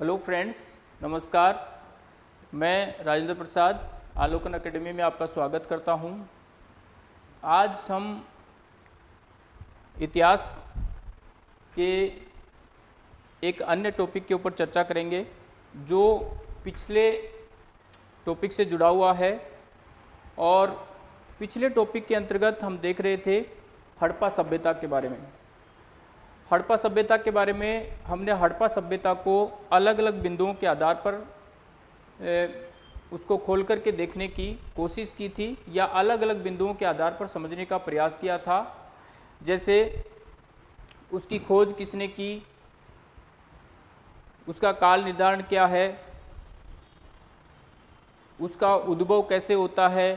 Hello friends, नमस्कार मैं Rajendra Prasad, Alokan academy में आपका स्वागत करता हूँ। आज हम इतिहास के एक अन्य टॉपिक के ऊपर चर्चा करेंगे, जो पिछले टॉपिक से जुड़ा हुआ है और पिछले टॉपिक के अंतर्गत हम देख रहे थे हड़प्पा सभ्यता के बारे में हड़प्पा सभ्यता के बारे में हमने हड़प्पा सभ्यता को अलग अलग बिंदुओं के आधार पर ए, उसको खोल करके देखने की कोशिश की थी या अलग अलग बिंदुओं के आधार पर समझने का प्रयास किया था। जैसे उसकी खोज किसने की उसका काल निर्धारण क्या है उसका उद्भव कैसे होता है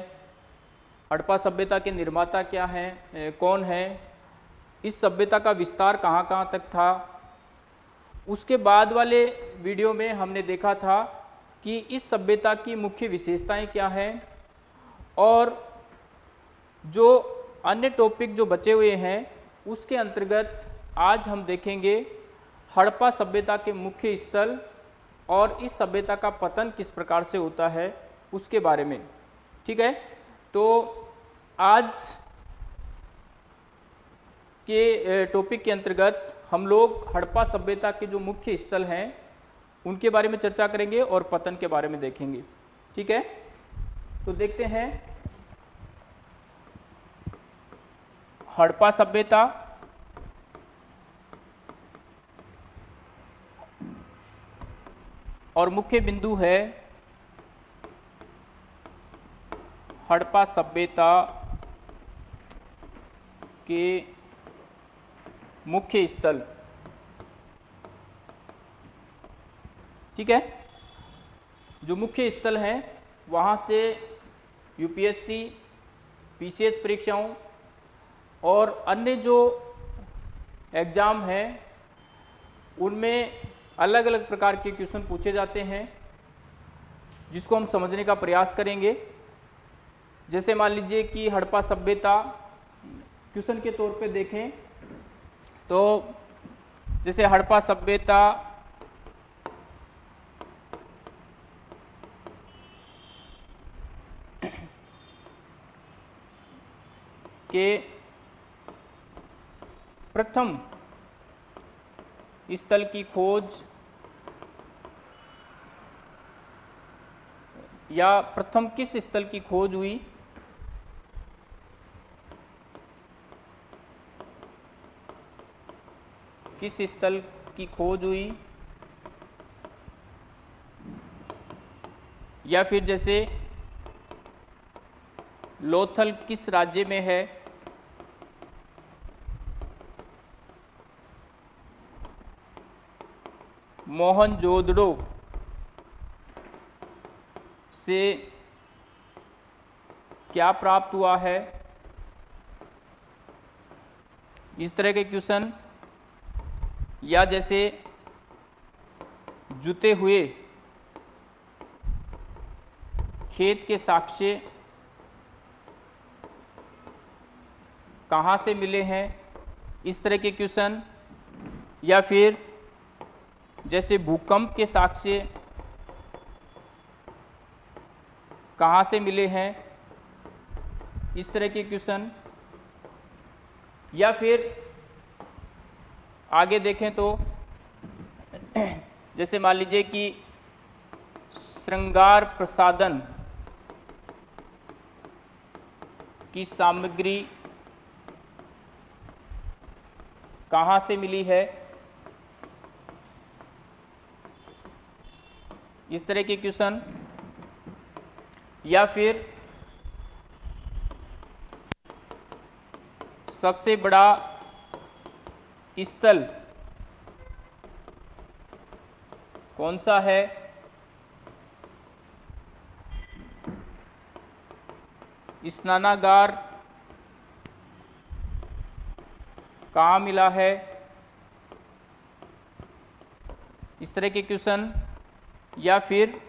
हड़प्पा सभ्यता के निर्माता क्या हैं कौन है इस सभ्यता का विस्तार कहाँ कहाँ तक था? उसके बाद वाले वीडियो में हमने देखा था कि इस सभ्यता की मुख्य विशेषताएँ क्या हैं और जो अन्य टॉपिक जो बचे हुए हैं, उसके अंतर्गत आज हम देखेंगे हड़प्पा सभ्यता के मुख्य स्थल और इस सभ्यता का पतन किस प्रकार से होता है, उसके बारे में। ठीक है? तो आज के टॉपिक के अंतर्गत हम लोग हड़प्पा सभ्यता के जो मुख्य स्थल हैं, उनके बारे में चर्चा करेंगे और पतन के बारे में देखेंगे। ठीक है? तो देखते हैं। हड़प्पा सभ्यता। और मुख्य बिंदु है हड़प्पा सभ्यता के मुख्य स्थल। ठीक है? जो मुख्य स्थल हैं, वहाँ से यूपीएससी पीसीएस परीक्षाओं और अन्य जो एग्ज़ाम हैं, उनमें अलग अलग प्रकार के क्वेश्चन पूछे जाते हैं, जिसको हम समझने का प्रयास करेंगे। जैसे मान लीजिए कि हड़प्पा सभ्यता क्वेश्चन के तौर पे देखें तो जैसे हड़प्पा सभ्यता के प्रथम स्थल की खोज या प्रथम किस स्थल की खोज हुई? किस स्थल की खोज हुई? या फिर जैसे, लोथल किस राज्य में है? मोहनजोदड़ो से क्या प्राप्त हुआ है? इस तरह के क्वेश्चन या जैसे जुते हुए खेत के साक्ष्य कहाँ से मिले हैं, इस तरह के क्वेश्चन, या फिर जैसे भूकंप के साक्ष्य कहाँ से मिले हैं, इस तरह के क्वेश्चन, या फिर आगे देखें तो जैसे मान लीजिए कि श्रृंगार प्रसादन की सामग्री कहाँ से मिली है? इस तरह के क्वेश्चन। या फिर सबसे बड़ा स्थल कौन सा है? स्नानागार कहाँ मिला है? इस तरह के क्वेश्चन, या फिर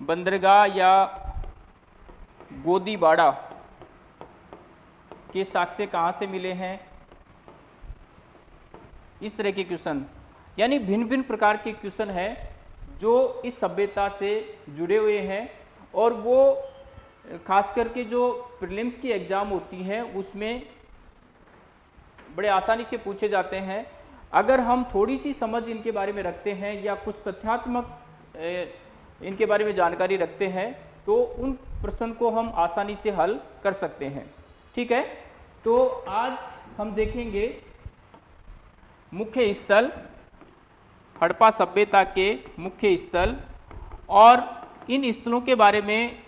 बंदरगाह या गोदीबाड़ा? के साक्ष्य कहाँ से मिले हैं? इस तरह के क्वेश्चन। यानी भिन्न भिन्न प्रकार के क्वेश्चन हैं जो इस सभ्यता से जुड़े हुए हैं और वो, खास करके जो प्रीलिम्स की एग्ज़ाम होती हैं, उसमें बड़े आसानी से पूछे जाते हैं। अगर हम थोड़ी सी समझ इनके बारे में रखते हैं या कुछ तथ्यात्मक इनके बारे में जानकारी रखते हैं तो उन प्रश्न को हम आसानी से हल कर सकते हैं। ठीक है? तो आज हम देखेंगे मुख्य स्थल, हड़प्पा सभ्यता के मुख्य स्थल और इन स्थलों के बारे में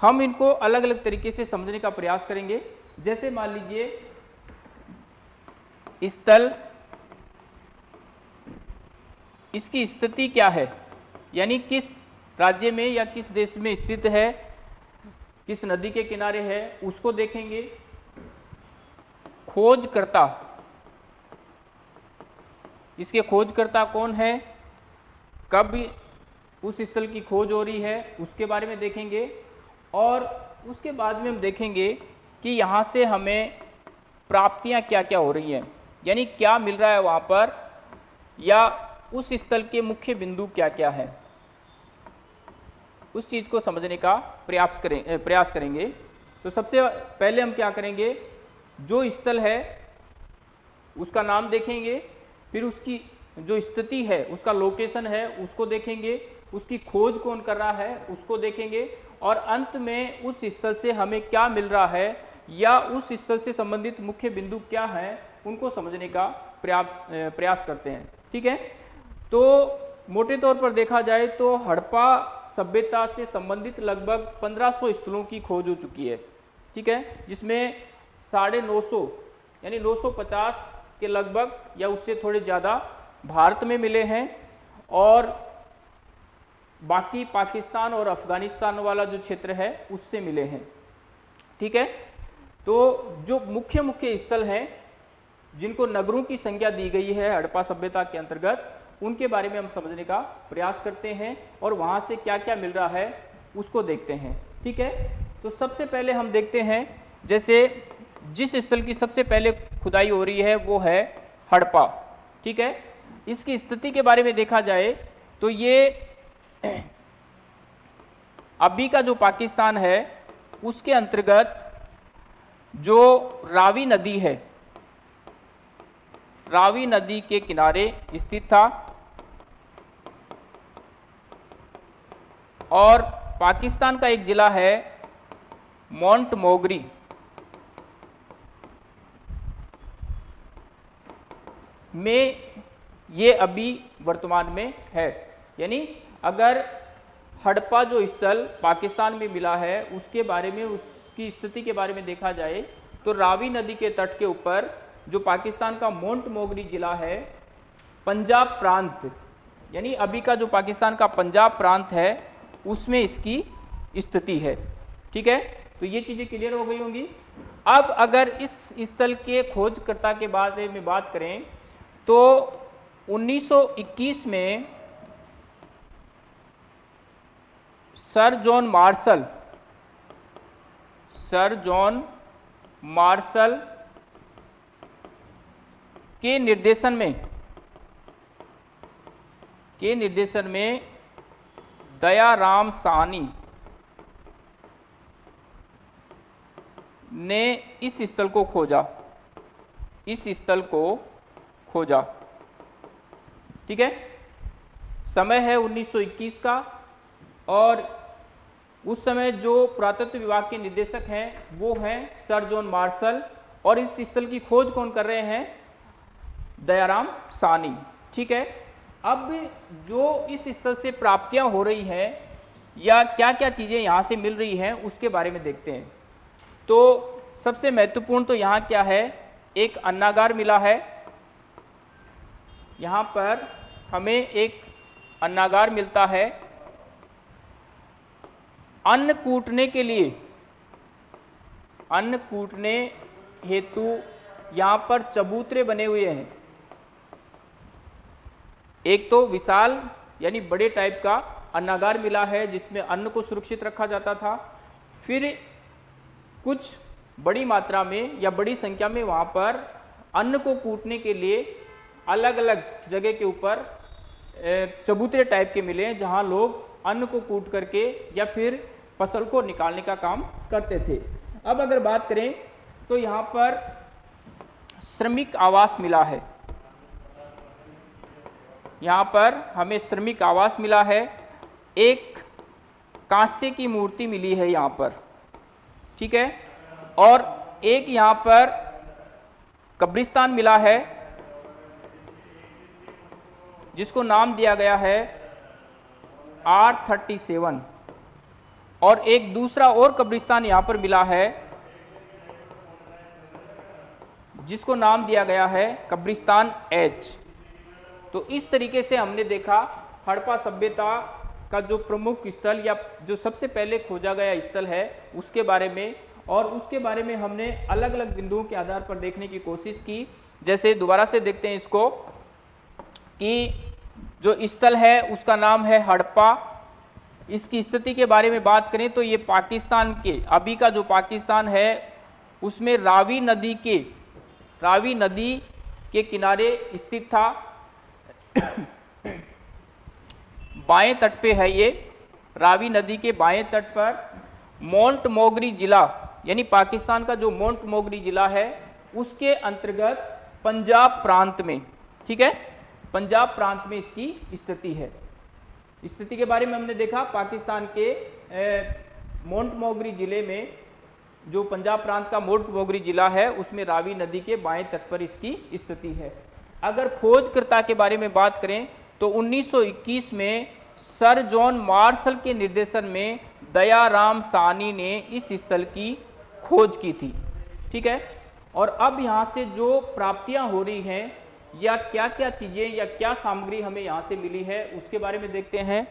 हम इनको अलग अलग तरीके से समझने का प्रयास करेंगे। जैसे मान लीजिए, स्थल, इसकी स्थिति क्या है? यानी किस राज्य में या किस देश में स्थित है? किस नदी के किनारे है? उसको देखेंगे। खोजकर्ता। इसके खोजकर्ता कौन है? कब उस स्थल की खोज हो रही है, उसके बारे में देखेंगे। और उसके बाद में हम देखेंगे कि यहाँ से हमें प्राप्तियाँ क्या क्या हो रही हैं। यानी क्या मिल रहा है वहाँ पर, या उस स्थल के मुख्य बिंदु क्या क्या है। उस चीज़ को समझने का प्रयास करें, प्रयास करेंगे। तो सबसे पहले हम क्या करेंगे? जो स्थल है, उसका नाम देखेंगे, फिर उसकी जो स्थिति है, उसका लोकेशन है, उसको देखेंगे, उसकी खोज कौन कर रहा है, उसको देखेंगे, और अंत में उस स्थल से हमें क्या मिल रहा है, या उस स्थल से संबंधित मुख्य बिंदु क्या है, उनको समझने का प्रयास करते हैं। ठीक है? तो मोटे तौर पर देखा जाए तो हड़प्पा सभ्यता से संबंधित लगभग 1500 स्थलों की खोज हो चुकी है। ठीक है? जिसमें साढ़े नौ सौ, यानी 950 के लगभग, या उससे थोड़े ज़्यादा भारत में मिले हैं। और बाकी पाकिस्तान और अफ़गानिस्तान वाला जो क्षेत्र है, उससे मिले हैं। ठीक है? तो जो मुख्य मुख्य स्थल हैं, जिनको नगरों की संख्या दी गई है हड़प्पा सभ्यता के अंतर्गत, उनके बारे में हम समझने का प्रयास करते हैं और वहाँ से क्या क्या मिल रहा है, उसको देखते हैं। ठीक है? तो सबसे पहले हम देखते हैं, जैसे जिस स्थल की सबसे पहले खुदाई हो रही है, वो है हड़प्पा। ठीक है? इसकी स्थिति के बारे में देखा जाए तो ये अभी का जो पाकिस्तान है, उसके अंतर्गत जो रावी नदी है, रावी नदी के किनारे स्थित था और पाकिस्तान का एक ज़िला है मोंट मोगरी में ये अभी वर्तमान में है। यानी अगर हड़प्पा जो स्थल पाकिस्तान में मिला है, उसके बारे में, उसकी स्थिति के बारे में देखा जाए तो रावी नदी के तट के ऊपर जो पाकिस्तान का मोंट मोगरी ज़िला है, पंजाब प्रांत, यानी अभी का जो पाकिस्तान का पंजाब प्रांत है, उसमें इसकी स्थिति है। ठीक है? तो ये चीज़ें क्लियर हो गई होंगी। अब अगर इस स्थल के खोजकर्ता के बारे में बात करें तो 1921 में sir John Marshall, sir John Marshall के निर्देशन में, के निर्देशन में दयाराम साहनी ने इस स्थल को खोजा। इस स्थल को खोजा। ठीक है? समय है 1921 का और उस समय जो पुरातत्व विभाग के निदेशक हैं, वो हैं सर जॉन मार्शल और इस स्थल की खोज कौन कर रहे हैं? दयाराम सानी। ठीक है? अब जो इस स्थल से प्राप्तियाँ हो रही हैं या क्या क्या चीज़ें यहाँ से मिल रही हैं, उसके बारे में देखते हैं। तो सबसे महत्वपूर्ण तो यहाँ क्या है? एक अन्नागार मिला है। यहाँ पर हमें एक अन्नागार मिलता है। अन्न कूटने के लिए, अन्न कूटने हेतु यहाँ पर चबूतरे बने हुए हैं। एक तो विशाल यानी बड़े टाइप का अन्नागार मिला है, जिसमें अन्न को सुरक्षित रखा जाता था। फिर कुछ बड़ी मात्रा में या बड़ी संख्या में वहाँ पर अन्न को कूटने के लिए अलग अलग जगह के ऊपर चबूतरे टाइप के मिले हैं, जहाँ लोग अन्न को कूट करके या फिर फ़सल को निकालने का काम करते थे। अब अगर बात करें तो यहाँ पर श्रमिक आवास मिला है। यहाँ पर हमें श्रमिक आवास मिला है। एक कांस्य की मूर्ति मिली है यहाँ पर, ठीक है? और एक यहाँ पर कब्रिस्तान मिला है। जिसको नाम दिया गया है आर थर्टी सेवन और एक दूसरा और कब्रिस्तान यहाँ पर मिला है, जिसको नाम दिया गया है कब्रिस्तान एच तो इस तरीके से हमने देखा हड़प्पा सभ्यता का जो प्रमुख स्थल या जो सबसे पहले खोजा गया स्थल है, उसके बारे में। और उसके बारे में हमने अलग अलग बिंदुओं के आधार पर देखने की कोशिश की। जैसे दोबारा से देखते हैं इसको। कि जो स्थल है, उसका नाम है हड़प्पा। इसकी स्थिति के बारे में बात करें तो ये पाकिस्तान के, अभी का जो पाकिस्तान है, उसमें रावी नदी के, रावी नदी के किनारे स्थित था। बाएँ तट पे है ये, रावी नदी के बाएँ तट पर मोन्ट मोगरी जिला, यानी पाकिस्तान का जो मोन्ट मोगरी जिला है, उसके अंतर्गत पंजाब प्रांत में, ठीक है? पंजाब प्रांत में इसकी स्थिति है। स्थिति के बारे में हमने देखा, पाकिस्तान के मोन्ट मोगरी ज़िले में, जो पंजाब प्रांत का मोन्ट मोगरी जिला है, उसमें रावी नदी के बाएँ तट पर इसकी स्थिति है। अगर खोजकर्ता के बारे में बात करें तो 1921 में सर जॉन मार्शल के निर्देशन में दयाराम सानी ने इस स्थल की खोज की थी। ठीक है? और अब यहाँ से जो प्राप्तियाँ हो रही हैं या क्या क्या चीज़ें या क्या सामग्री हमें यहाँ से मिली है, उसके बारे में देखते हैं।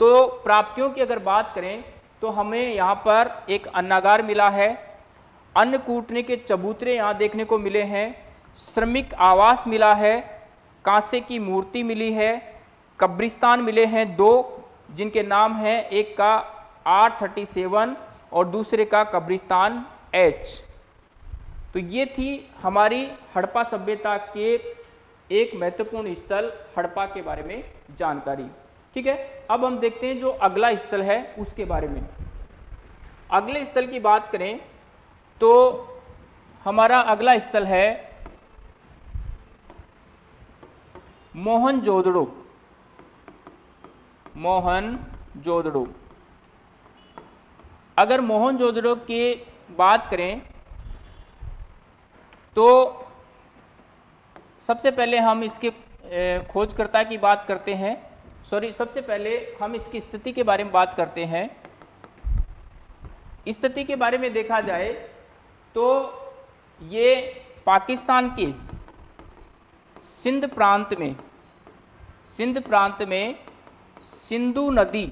तो प्राप्तियों की अगर बात करें तो हमें यहाँ पर एक अन्नागार मिला है। अन्न कूटने के चबूतरे यहाँ देखने को मिले हैं। श्रमिक आवास मिला है। कांसे की मूर्ति मिली है। कब्रिस्तान मिले हैं दो, जिनके नाम हैं, एक का आर थर्टी सेवन और दूसरे का कब्रिस्तान एच। तो ये थी हमारी हड़प्पा सभ्यता के एक महत्वपूर्ण स्थल हड़प्पा के बारे में जानकारी। ठीक है? अब हम देखते हैं जो अगला स्थल है उसके बारे में। अगले स्थल की बात करें तो हमारा अगला स्थल है मोहन जोदड़ो मोहन जोदड़ो अगर मोहन जोदड़ो की बात करें तो सबसे पहले हम इसके खोजकर्ता की बात करते हैं। सॉरी, सबसे पहले हम इसकी स्थिति के बारे में बात करते हैं। स्थिति के बारे में देखा जाए तो ये पाकिस्तान के सिंध प्रांत में, सिंध प्रांत में सिंधु नदी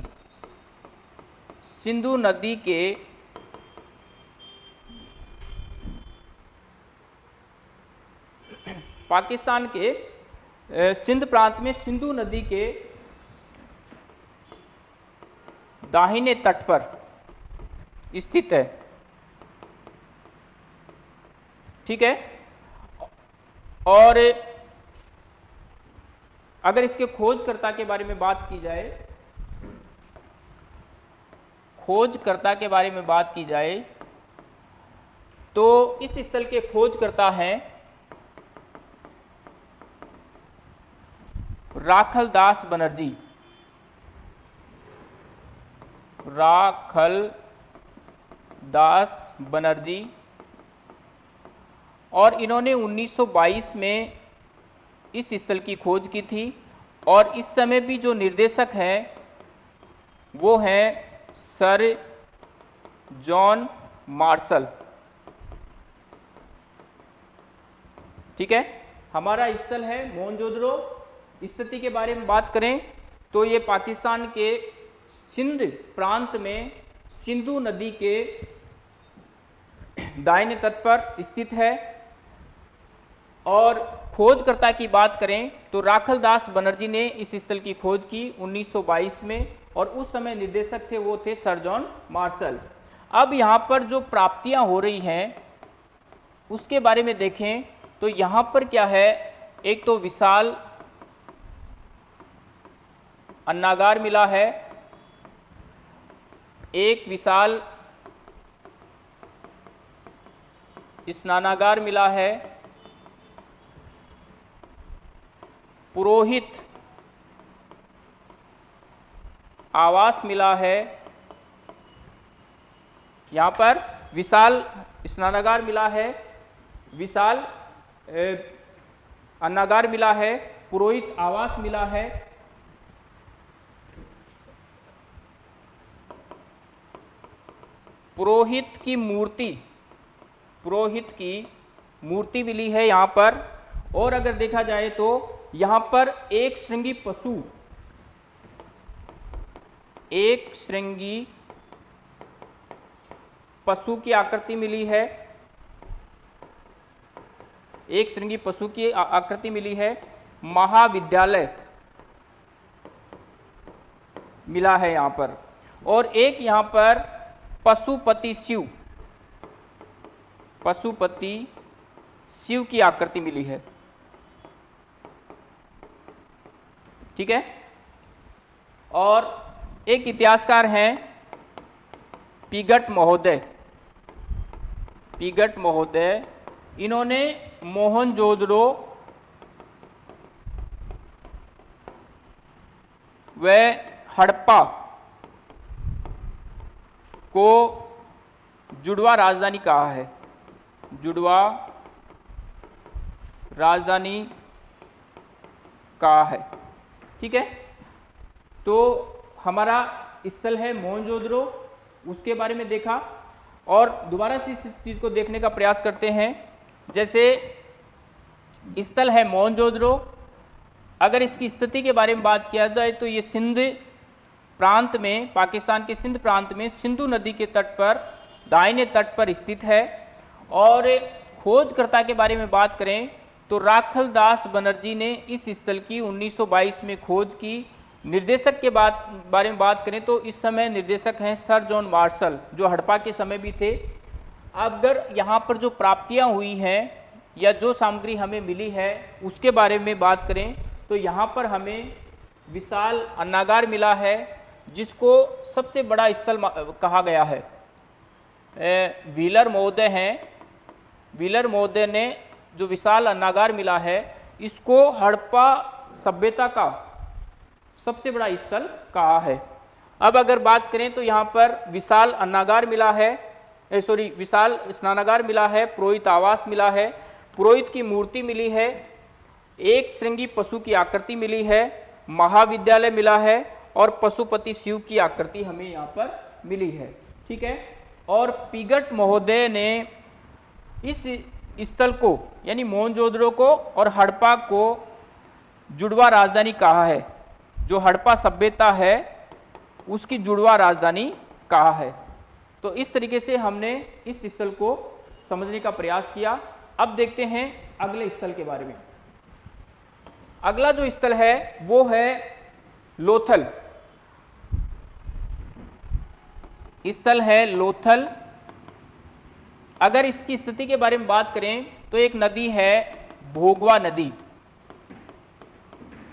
सिंधु नदी के पाकिस्तान के सिंध प्रांत में सिंधु नदी के दाहिने तट पर स्थित है। ठीक है? और अगर इसके खोजकर्ता के बारे में बात की जाए, खोजकर्ता के बारे में बात की जाए तो इस स्थल के खोजकर्ता हैं राखल दास बनर्जी। राखल दास बनर्जी। और इन्होंने 1922 में इस स्थल की खोज की थी। और इस समय भी जो निर्देशक हैं, वो हैं सर जॉन मार्शल। ठीक है? हमारा स्थल है मोहनजोदड़ो। स्थिति के बारे में बात करें तो ये पाकिस्तान के सिंध प्रांत में सिंधु नदी के दाहिने तट पर स्थित है। और खोजकर्ता की बात करें तो राखल दास बनर्जी ने इस स्थल की खोज की 1922 में और उस समय निर्देशक थे, वो थे सर जॉन मार्शल। अब यहाँ पर जो प्राप्तियाँ हो रही हैं, उसके बारे में देखें तो यहाँ पर क्या है? एक तो विशाल अन्नागार मिला है। एक विशाल स्नानागार मिला है। पुरोहित आवास मिला है। यहाँ पर विशाल स्नानागार मिला है। विशाल अन्नागार मिला है। पुरोहित आवास मिला है। पुरोहित की मूर्ति, पुरोहित की मूर्ति मिली है यहाँ पर। और अगर देखा जाए तो यहाँ पर एक श्रृंगी पशु, एक श्रृंगी पशु की आकृति मिली है। एक श्रृंगी पशु की आकृति मिली है। महाविद्यालय मिला है यहाँ पर। और एक यहाँ पर पशुपति शिव। पशुपति शिव की आकृति मिली है। ठीक है? और एक इतिहासकार हैं पिगट महोदय। पिगट महोदय, इन्होंने मोहनजोदड़ो व हड़प्पा को जुड़वा राजधानी कहा है। जुड़वा राजधानी कहा है। ठीक है? तो हमारा स्थल है मोहनजोदड़ो, उसके बारे में देखा और दोबारा से इस चीज़ को देखने का प्रयास करते हैं। जैसे स्थल है मोहनजोदड़ो, अगर इसकी स्थिति के बारे में बात किया जाए तो ये सिंध प्रांत में, पाकिस्तान के सिंध प्रांत में सिंधु नदी के तट पर, दाहिने तट पर स्थित है। और खोजकर्ता के बारे में बात करें तो राखल दास बनर्जी ने इस स्थल की 1922 में खोज की। निर्देशक के बात, बारे में बात करें तो इस समय निर्देशक हैं सर जॉन मार्शल, जो हड़प्पा के समय भी थे। अगर यहाँ पर जो प्राप्तियाँ हुई हैं, या जो सामग्री हमें मिली है, उसके बारे में बात करें तो यहाँ पर हमें विशाल अन्नागार मिला है। जिसको सबसे बड़ा स्थल कहा गया है। व्हीलर महोदय हैं। व्हीलर महोदय ने जो विशाल अन्नागार मिला है, इसको हड़प्पा सभ्यता का सबसे बड़ा स्थल कहा है। अब अगर बात करें तो यहाँ पर विशाल अन्नागार मिला है। सॉरी विशाल स्नानागार मिला है, पुरोहित आवास मिला है। पुरोहित की मूर्ति मिली है। एक श्रृंगी पशु की आकृति मिली है। महाविद्यालय मिला है। और पशुपति शिव की आकृति हमें यहाँ पर मिली है, ठीक है? और पिगट महोदय ने इस स्थल को, यानी मोहनजोदड़ो को और हड़प्पा को जुड़वा राजधानी कहा है। जो हड़प्पा सभ्यता है, उसकी जुड़वा राजधानी कहा है। तो इस तरीके से हमने इस स्थल को समझने का प्रयास किया। अब देखते हैं अगले स्थल के बारे में। अगला जो स्थल है, वो है लोथल। स्थल है लोथल। अगर इसकी स्थिति के बारे में बात करें तो एक नदी है भोगवा नदी।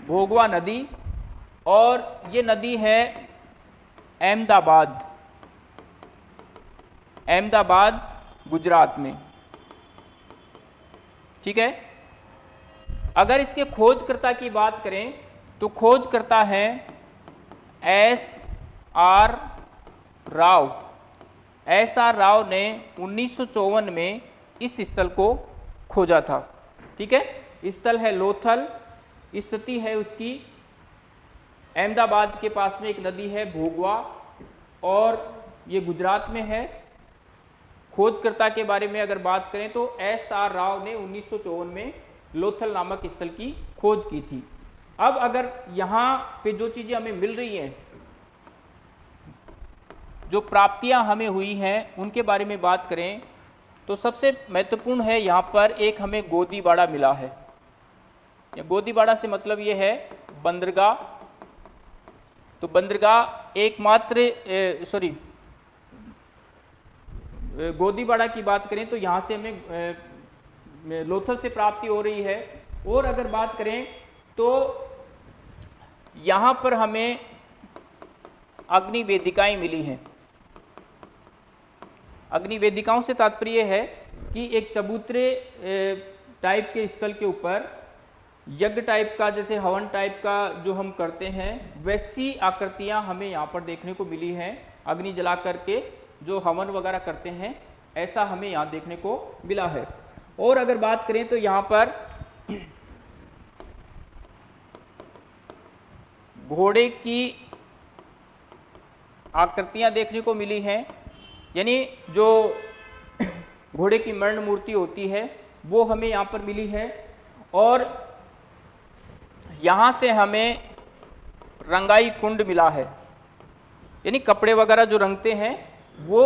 भोगवा नदी, और ये नदी है अहमदाबाद। अहमदाबाद, गुजरात में। ठीक है? अगर इसके खोजकर्ता की बात करें तो खोजकर्ता है S R Rao. S R Rao ने उन्नीस सौ चौवन में इस स्थल को खोजा था। ठीक है? स्थल है लोथल, स्थिति है उसकी अहमदाबाद के पास में एक नदी है भोगवा, और ये गुजरात में है। खोजकर्ता के बारे में अगर बात करें तो एस आर राव ने उन्नीस सौ चौवन में लोथल नामक स्थल की खोज की थी। अब अगर यहाँ पे जो चीज़ें हमें मिल रही हैं जो प्राप्तियाँ हमें हुई हैं, उनके बारे में बात करें तो सबसे महत्वपूर्ण है यहाँ पर एक हमें गोदीबाड़ा मिला है। गोदीबाड़ा से मतलब ये है बंदरगाह। तो बंदरगाह एकमात्र सॉरी गोदीबाड़ा की बात करें तो यहाँ से हमें लोथल से प्राप्ति हो रही है। और अगर बात करें तो यहाँ पर हमें अग्नि वेदिकाएँ मिली हैं। अग्नि वेदिकाओं से तात्पर्य है कि एक चबूतरे टाइप के स्थल के ऊपर, यज्ञ टाइप का, जैसे हवन टाइप का जो हम करते हैं, वैसी आकृतियाँ हमें यहाँ पर देखने को मिली हैं, अग्नि जला करके जो हवन वगैरह करते हैं, ऐसा हमें यहाँ देखने को मिला है। और अगर बात करें तो यहाँ पर घोड़े की आकृतियाँ देखने को मिली हैं यानी जो घोड़े की मरण मूर्ति होती है, वो हमें यहाँ पर मिली है। और यहाँ से हमें रंगाई कुंड मिला है। यानी कपड़े वगैरह जो रंगते हैं, वो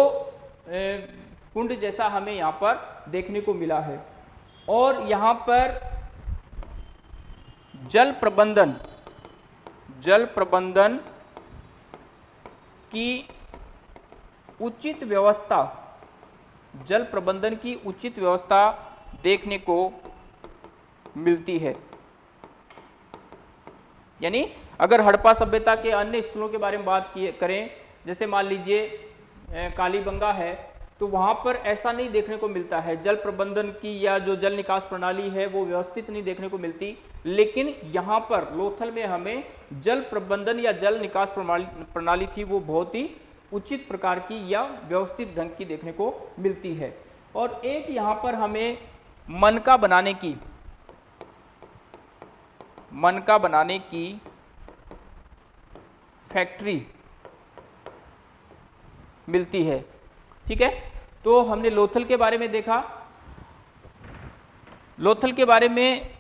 कुंड जैसा हमें यहाँ पर देखने को मिला है। और यहाँ पर जल प्रबंधन जल प्रबंधन की उचित व्यवस्था, जल प्रबंधन की उचित व्यवस्था देखने को मिलती है। यानी अगर हड़प्पा सभ्यता के अन्य स्थलों के बारे में बात किए, करें, जैसे मान लीजिए कालीबंगा है तो वहाँ पर ऐसा नहीं देखने को मिलता है। जल प्रबंधन की या जो जल निकास प्रणाली है, वो व्यवस्थित नहीं देखने को मिलती। लेकिन यहाँ पर लोथल में हमें जल प्रबंधन या जल निकास प्रणाली थी, वो बहुत ही उचित प्रकार की या व्यवस्थित ढंग की देखने को मिलती है। और एक यहाँ पर हमें मनका बनाने की, मनका बनाने की फैक्ट्री मिलती है। ठीक है? तो हमने लोथल के बारे में देखा। लोथल के बारे में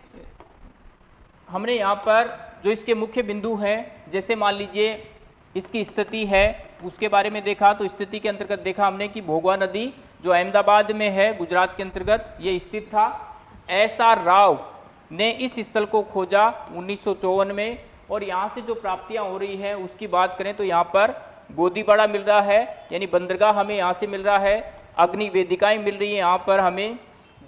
हमने यहाँ पर जो इसके मुख्य बिंदु हैं, जैसे मान लीजिए इसकी स्थिति है, उसके बारे में देखा तो स्थिति के अंतर्गत देखा हमने कि भोगवा नदी जो अहमदाबाद में है, गुजरात के अंतर्गत, ये स्थित था। एस आर राव ने इस स्थल को खोजा उन्नीस सौ चौवन में, और यहाँ से जो प्राप्तियाँ हो रही हैं, उसकी बात करें तो यहाँ पर गोदीबाड़ा मिल रहा है, यानी बंदरगाह हमें यहाँ से मिल रहा है, अग्नि वेदिकाएँ मिल रही हैं, यहाँ पर हमें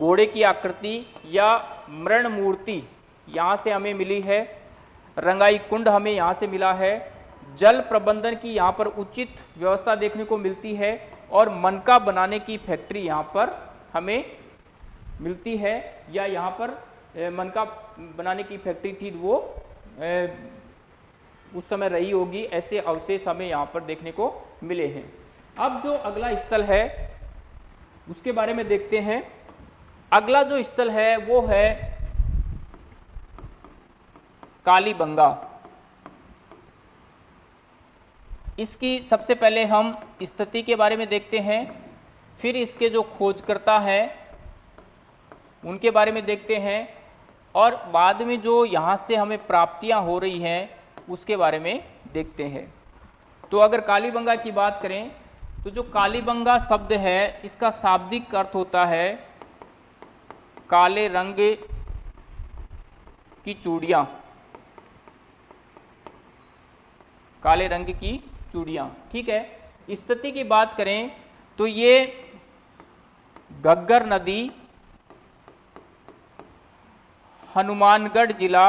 घोड़े की आकृति या मृण मूर्ति यहाँ से हमें मिली है, रंगाई कुंड हमें यहाँ से मिला है जल प्रबंधन की यहाँ पर उचित व्यवस्था देखने को मिलती है और मनका बनाने की फैक्ट्री यहाँ पर हमें मिलती है या यहाँ पर मनका बनाने की फैक्ट्री थी वो उस समय रही होगी, ऐसे अवशेष हमें यहाँ पर देखने को मिले हैं। अब जो अगला स्थल है, उसके बारे में देखते हैं। अगला जो स्थल है, वो है कालीबंगा। इसकी सबसे पहले हम स्थिति के बारे में देखते हैं, फिर इसके जो खोजकर्ता हैं, उनके बारे में देखते हैं, और बाद में जो यहाँ से हमें प्राप्तियाँ हो रही हैं, उसके बारे में देखते हैं। तो अगर कालीबंगा की बात करें तो जो कालीबंगा शब्द है, इसका शाब्दिक अर्थ होता है काले रंग की चूड़ियाँ। काले रंग की चूड़ियाँ, ठीक है? स्थिति की बात करें तो ये गग्गर नदी हनुमानगढ़ जिला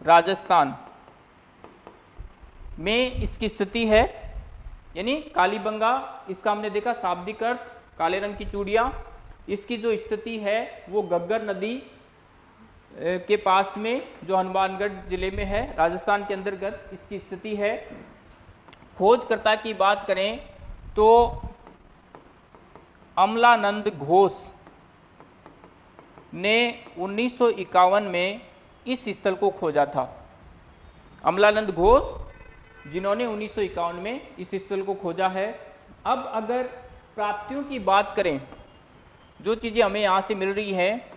राजस्थान में इसकी स्थिति है। यानी कालीबंगा इसका हमने देखा शाब्दिक अर्थ, काले रंग की चूड़ियाँ, इसकी जो स्थिति है वो गग्गर नदी के पास में जो हनुमानगढ़ ज़िले में है, राजस्थान के अंतर्गत इसकी स्थिति है। खोजकर्ता की बात करें तो अमलानंद घोष ने उन्नीस सौ इक्यावन में इस स्थल को खोजा था। अमलानंद घोष जिन्होंने उन्नीस सौ इक्यावन में इस स्थल को खोजा है। अब अगर प्राप्तियों की बात करें, जो चीज़ें हमें यहाँ से मिल रही हैं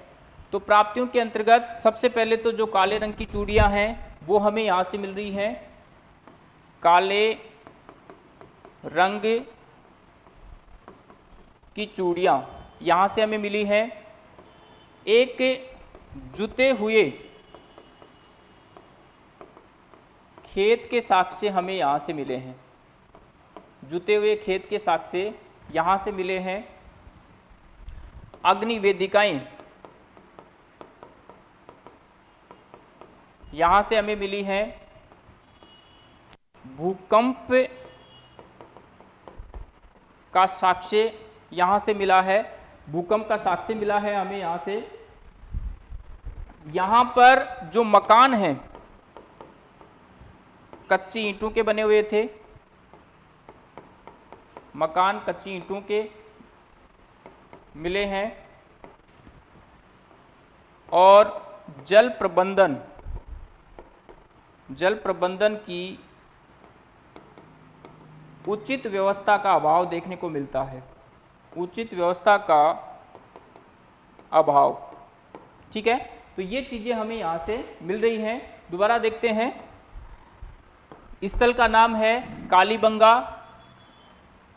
तो प्राप्तियों के अंतर्गत सबसे पहले तो जो काले रंग की चूड़ियाँ हैं, वो हमें यहाँ से मिल रही हैं। काले रंग की चूड़ियाँ यहाँ से हमें मिली हैं। एक जुते हुए खेत के साक्ष्य हमें यहाँ से मिले हैं। जुते हुए खेत के साक्ष्य यहाँ से मिले हैं। अग्नि वेदिकाएँ यहाँ से हमें मिली है भूकंप का साक्ष्य यहाँ से मिला है। भूकंप का साक्ष्य मिला है हमें यहाँ से। यहाँ पर जो मकान हैं, कच्ची ईंटों के बने हुए थे। मकान कच्ची ईंटों के मिले हैं। और जल प्रबंधन जल प्रबंधन की उचित व्यवस्था का अभाव देखने को मिलता है। उचित व्यवस्था का अभाव। ठीक है? तो ये चीज़ें हमें यहाँ से मिल रही हैं। दोबारा देखते हैं। स्थल का नाम है कालीबंगा।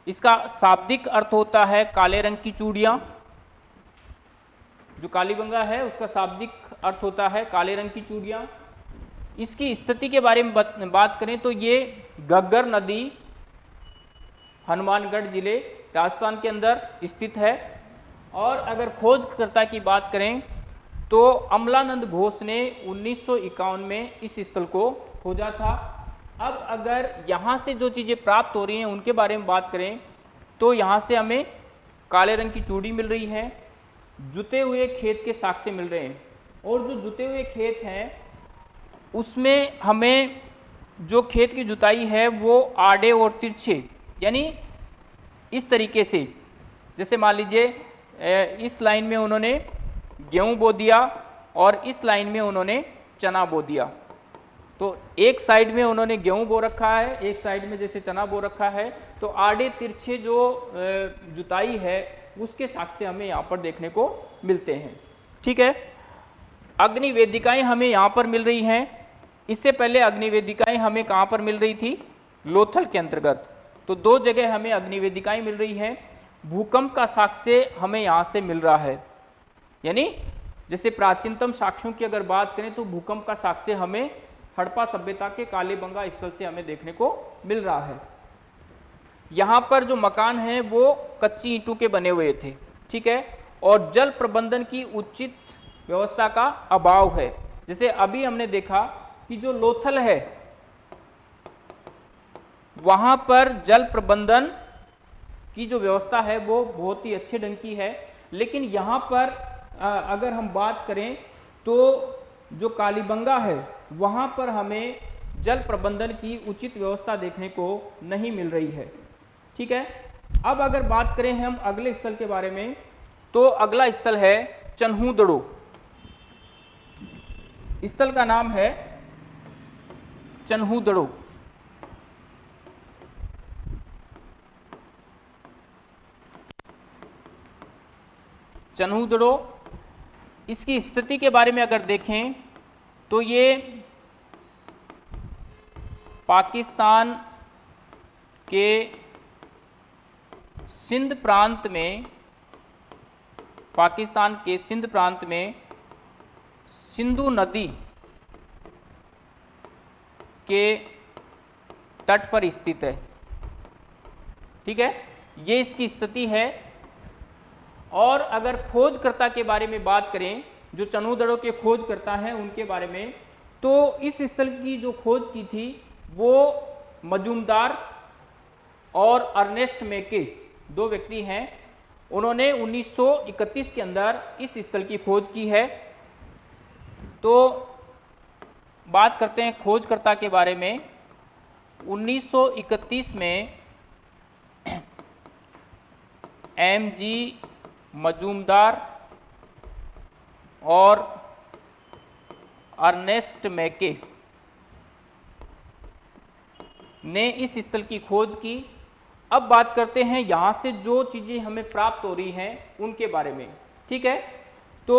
इसका शाब्दिक अर्थ होता है काले रंग की चूड़ियाँ। जो कालीबंगा है, उसका शाब्दिक अर्थ होता है काले रंग की चूड़ियाँ। इसकी स्थिति के बारे में बात करें तो ये गग्गर नदी हनुमानगढ़ ज़िले राजस्थान के अंदर स्थित है। और अगर खोजकर्ता की बात करें तो अमलानंद घोष ने उन्नीस सौ इक्यावन में इस स्थल को खोजा था। अब अगर यहाँ से जो चीज़ें प्राप्त हो रही हैं उनके बारे में बात करें तो यहाँ से हमें काले रंग की चूड़ी मिल रही है, जुते हुए खेत के साक्ष्य मिल रहे हैं। और जो जुते हुए खेत हैं उसमें हमें जो खेत की जुताई है वो आड़े और तिरछे, यानी इस तरीके से। जैसे मान लीजिए इस लाइन में उन्होंने गेहूँ बो दिया और इस लाइन में उन्होंने चना बो दिया। तो एक साइड में उन्होंने गेहूँ बो रखा है, एक साइड में जैसे चना बो रखा है तो आड़े तिरछे जो जुताई है, उसके साक्ष्य हमें यहाँ पर देखने को मिलते हैं। ठीक है? अग्नि वेदिकाएँ हमें यहाँ पर मिल रही हैं। इससे पहले अग्निवेदिकाएँ हमें कहाँ पर मिल रही थी? लोथल के अंतर्गत। तो दो जगह हमें अग्निवेदिकाएँ मिल रही हैं। भूकंप का साक्ष्य हमें यहाँ से मिल रहा है। यानी, जैसे प्राचीनतम साक्ष्यों की अगर बात करें तो भूकंप का साक्ष्य हमें हड़प्पा सभ्यता के कालेबंगा स्थल से हमें देखने को मिल रहा है। यहाँ पर जो मकान हैं, वो कच्ची ईंटों के बने हुए थे। ठीक है? और जल प्रबंधन की उचित व्यवस्था का अभाव है। जैसे अभी हमने देखा कि जो लोथल है, वहाँ पर जल प्रबंधन की जो व्यवस्था है, वो बहुत ही अच्छे ढंग की है। लेकिन यहाँ पर अगर हम बात करें तो जो कालीबंगा है, वहाँ पर हमें जल प्रबंधन की उचित व्यवस्था देखने को नहीं मिल रही है। ठीक है? अब अगर बात करें हम अगले स्थल के बारे में तो अगला स्थल है चन्हूदड़ो। स्थल का नाम है चन्हूदड़ो चनूदड़ो इसकी स्थिति के बारे में अगर देखें तो ये पाकिस्तान के सिंध प्रांत में, पाकिस्तान के सिंध प्रांत में सिंधु नदी के तट पर स्थित है। ठीक है? ये इसकी स्थिति है। और अगर खोजकर्ता के बारे में बात करें, जो चनूदड़ों के खोजकर्ता हैं उनके बारे में तो इस स्थल की जो खोज की थी, वो मजूमदार और अर्नेस्ट मेके, दो व्यक्ति हैं। उन्होंने 1931 के अंदर इस स्थल की खोज की है। तो बात करते हैं खोजकर्ता के बारे में। 1931 में एम जी मजूमदार और अर्नेस्ट मैके ने इस स्थल की खोज की। अब बात करते हैं यहाँ से जो चीज़ें हमें प्राप्त हो रही हैं उनके बारे में, ठीक है? तो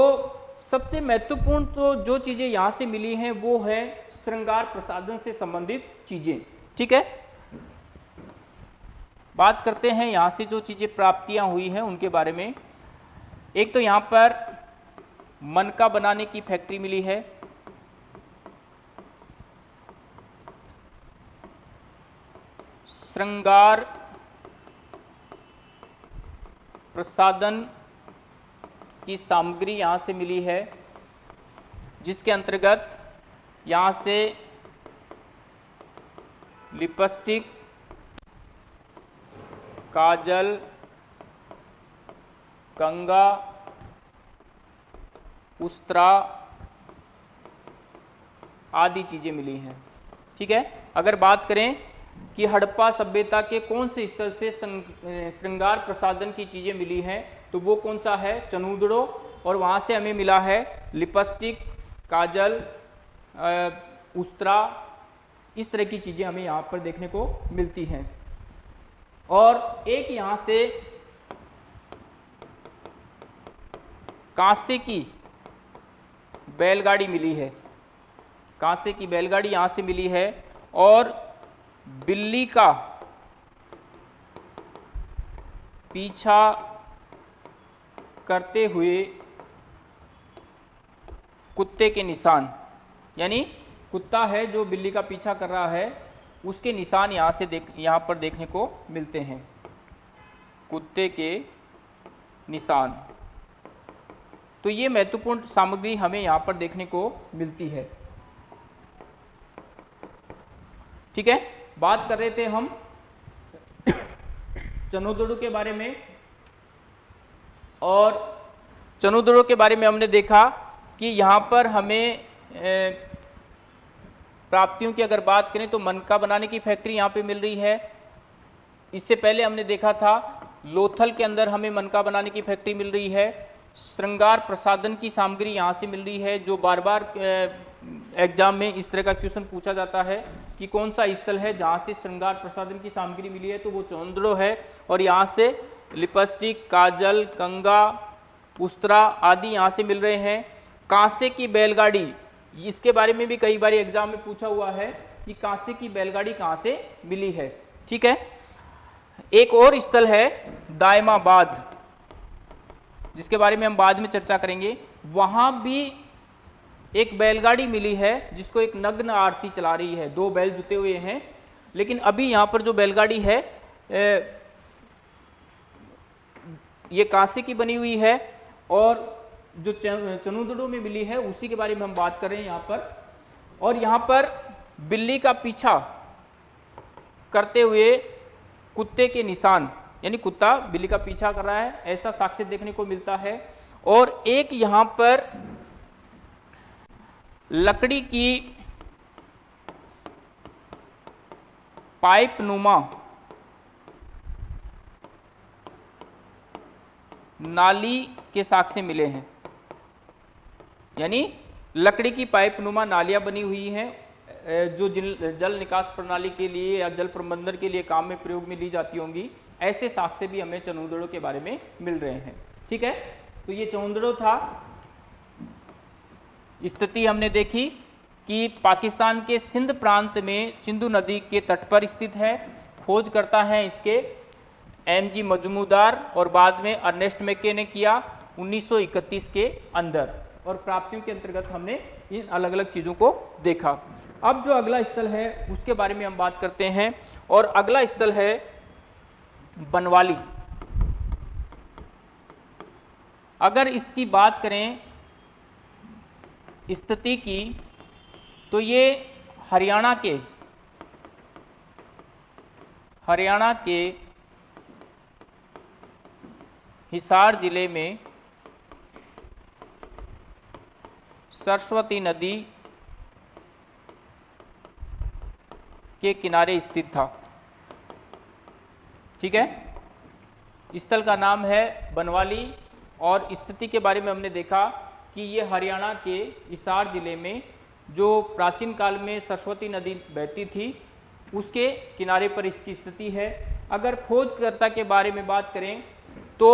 सबसे महत्वपूर्ण तो जो चीज़ें यहाँ से मिली हैं, वो है श्रृंगार प्रसादन से संबंधित चीज़ें। ठीक है? बात करते हैं यहाँ से जो चीज़ें प्राप्तियाँ हुई हैं, उनके बारे में। एक तो यहाँ पर मनका बनाने की फैक्ट्री मिली है। श्रृंगार प्रसादन की सामग्री यहाँ से मिली है, जिसके अंतर्गत यहाँ से लिपस्टिक, काजल कंगा उस्त्रा आदि चीज़ें मिली हैं। ठीक है? अगर बात करें कि हड़प्पा सभ्यता के कौन से स्थल से श्रृंगार प्रसादन की चीज़ें मिली हैं तो वो कौन सा है? चनूदड़ो और वहाँ से हमें मिला है लिपस्टिक, काजल उस्तरा। इस तरह की चीज़ें हमें यहाँ पर देखने को मिलती हैं। और एक यहाँ से कांसे की बैलगाड़ी मिली है। कांसे की बैलगाड़ी यहाँ से मिली है। और बिल्ली का पीछा करते हुए कुत्ते के निशान, यानी कुत्ता है जो बिल्ली का पीछा कर रहा है, उसके निशान यहाँ से देख, यहाँ पर देखने को मिलते हैं। कुत्ते के निशान। तो ये महत्वपूर्ण सामग्री हमें यहाँ पर देखने को मिलती है। ठीक है? बात कर रहे थे हम चनोदड़ू के बारे में। और चनोदड़ो के बारे में हमने देखा कि यहाँ पर हमें प्राप्तियों की अगर बात करें तो मनका बनाने की फैक्ट्री यहाँ पे मिल रही है। इससे पहले हमने देखा था, लोथल के अंदर हमें मनका बनाने की फैक्ट्री मिल रही है। श्रृंगार प्रसादन की सामग्री यहाँ से मिल रही है, जो बार बार एग्ज़ाम में इस तरह का क्वेश्चन पूछा जाता है कि कौन सा स्थल है जहाँ से श्रृंगार प्रसादन की सामग्री मिली है तो वो चौंद्रो है। और यहाँ से लिपस्टिक, काजल, कंगा उस्तरा आदि यहाँ से मिल रहे हैं। कांसे की बैलगाड़ी, इसके बारे में भी कई बार एग्ज़ाम में पूछा हुआ है कि कांसे की बैलगाड़ी कहाँ से मिली है। ठीक है? एक और स्थल है दायमाबाद, जिसके बारे में हम बाद में चर्चा करेंगे। वहाँ भी एक बैलगाड़ी मिली है, जिसको एक नग्न आरती चला रही है। दो बैल जुते हुए हैं, लेकिन अभी यहाँ पर जो बैलगाड़ी है ये कांसे की बनी हुई है और जो चनुदड़ों में मिली है, उसी के बारे में हम बात कर रहे हैं यहाँ पर। और यहाँ पर बिल्ली का पीछा करते हुए कुत्ते के निशान, यानी कुत्ता बिल्ली का पीछा कर रहा है, ऐसा साक्ष्य देखने को मिलता है। और एक यहाँ पर लकड़ी की पाइप नुमा नाली के साक्ष्य मिले हैं। यानी लकड़ी की पाइप नुमा नालियाँ बनी हुई हैं जो जल निकास प्रणाली के लिए या जल प्रबंधन के लिए काम में प्रयोग में ली जाती होंगी। ऐसे साक्ष्य भी हमें चनुदड़ों के बारे में मिल रहे हैं। ठीक है? तो ये चौंदड़ो था। स्थिति हमने देखी कि पाकिस्तान के सिंध प्रांत में सिंधु नदी के तट पर स्थित है, खोज करता है इसके। एम जी मजमूदार और बाद में अर्नेस्ट मैके ने किया 1931 के अंदर और प्राप्तियों के अंतर्गत हमने इन अलग अलग चीज़ों को देखा। अब जो अगला स्थल है, उसके बारे में हम बात करते हैं और अगला स्थल है बनवाली। अगर इसकी बात करें स्थिति की तो ये हरियाणा के हरियाणा के हिसार ज़िले में सरस्वती नदी के किनारे स्थित था। ठीक है? स्थल का नाम है बनवाली और स्थिति के बारे में हमने देखा कि ये हरियाणा के हिसार ज़िले में जो प्राचीन काल में सरस्वती नदी बहती थी, उसके किनारे पर इसकी स्थिति है। अगर खोजकर्ता के बारे में बात करें तो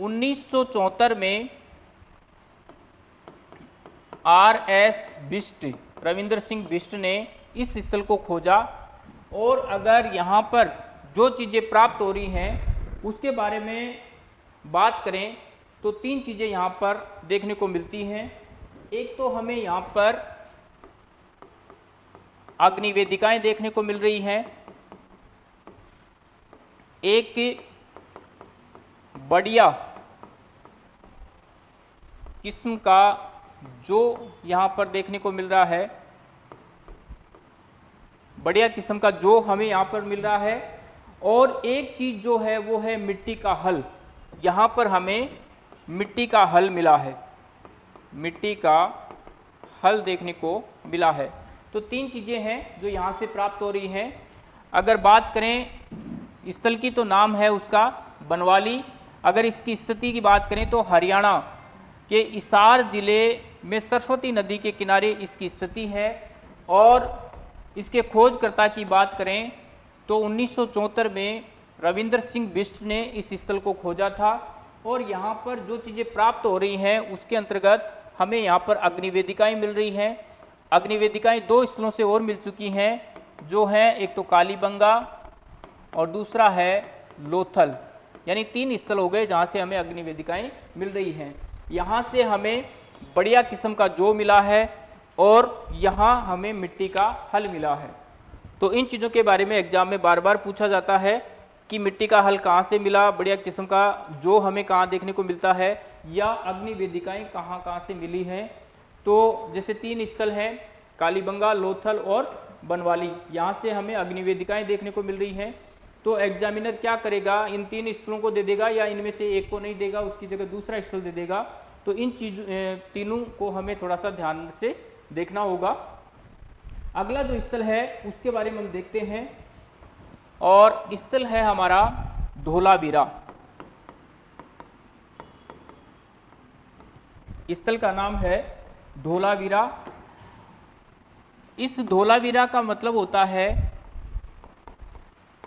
उन्नीस सौ चौहत्तर में आर एस बिस्ट रविंद्र सिंह बिस्ट ने इस स्थल को खोजा। और अगर यहाँ पर जो चीज़ें प्राप्त हो रही हैं, उसके बारे में बात करें तो तीन चीज़ें यहाँ पर देखने को मिलती हैं। एक तो हमें यहाँ पर अग्निवेदिकाएँ देखने को मिल रही हैं। एक बढ़िया किस्म का जो यहाँ पर देखने को मिल रहा है, बढ़िया किस्म का जो हमें यहाँ पर मिल रहा है, और एक चीज़ जो है वो है मिट्टी का हल। यहाँ पर हमें मिट्टी का हल मिला है। मिट्टी का हल देखने को मिला है। तो तीन चीज़ें हैं जो यहाँ से प्राप्त हो रही हैं। अगर बात करें, स्थल की तो नाम है उसका बनवाली अगर इसकी स्थिति की बात करें तो हरियाणा के इसार ज़िले में सरस्वती नदी के किनारे इसकी स्थिति है। और इसके खोजकर्ता की बात करें तो उन्नीस सौ चौहत्तर में रविंद्र सिंह बिस्ट ने इस स्थल को खोजा था। और यहाँ पर जो चीज़ें प्राप्त हो रही हैं, उसके अंतर्गत हमें यहाँ पर अग्निवेदिकाएँ मिल रही हैं। अग्निवेदिकाएँ दो स्थलों से और मिल चुकी हैं, जो हैं, एक तो कालीबंगा और दूसरा है लोथल। यानी तीन स्थल हो गए जहाँ से हमें अग्निवेदिकाएँ मिल रही हैं। यहाँ से हमें बढ़िया किस्म का जो मिला है और यहाँ हमें मिट्टी का हल मिला है। तो इन चीज़ों के बारे में एग्ज़ाम में बार बार पूछा जाता है कि मिट्टी का हल कहाँ से मिला, बढ़िया किस्म का जो हमें कहाँ देखने को मिलता है या अग्नि वेदिकाएँ कहाँ कहाँ से मिली हैं। तो जैसे तीन स्थल हैं, कालीबंगा, लोथल और बनवाली। यहाँ से हमें अग्निवेदिकाएँ देखने को मिल रही हैं। तो एग्जामिनर क्या करेगा? इन तीन स्थलों को दे देगा या इनमें से एक को नहीं देगा, उसकी जगह दूसरा स्थल दे देगा। तो इन चीज़ तीनों को हमें थोड़ा सा ध्यान से देखना होगा। अगला जो स्थल है, उसके बारे में हम देखते हैं। और स्थल है हमारा धोलावीरा। स्थल का नाम है धोलावीरा। इस धोलावीरा का मतलब होता है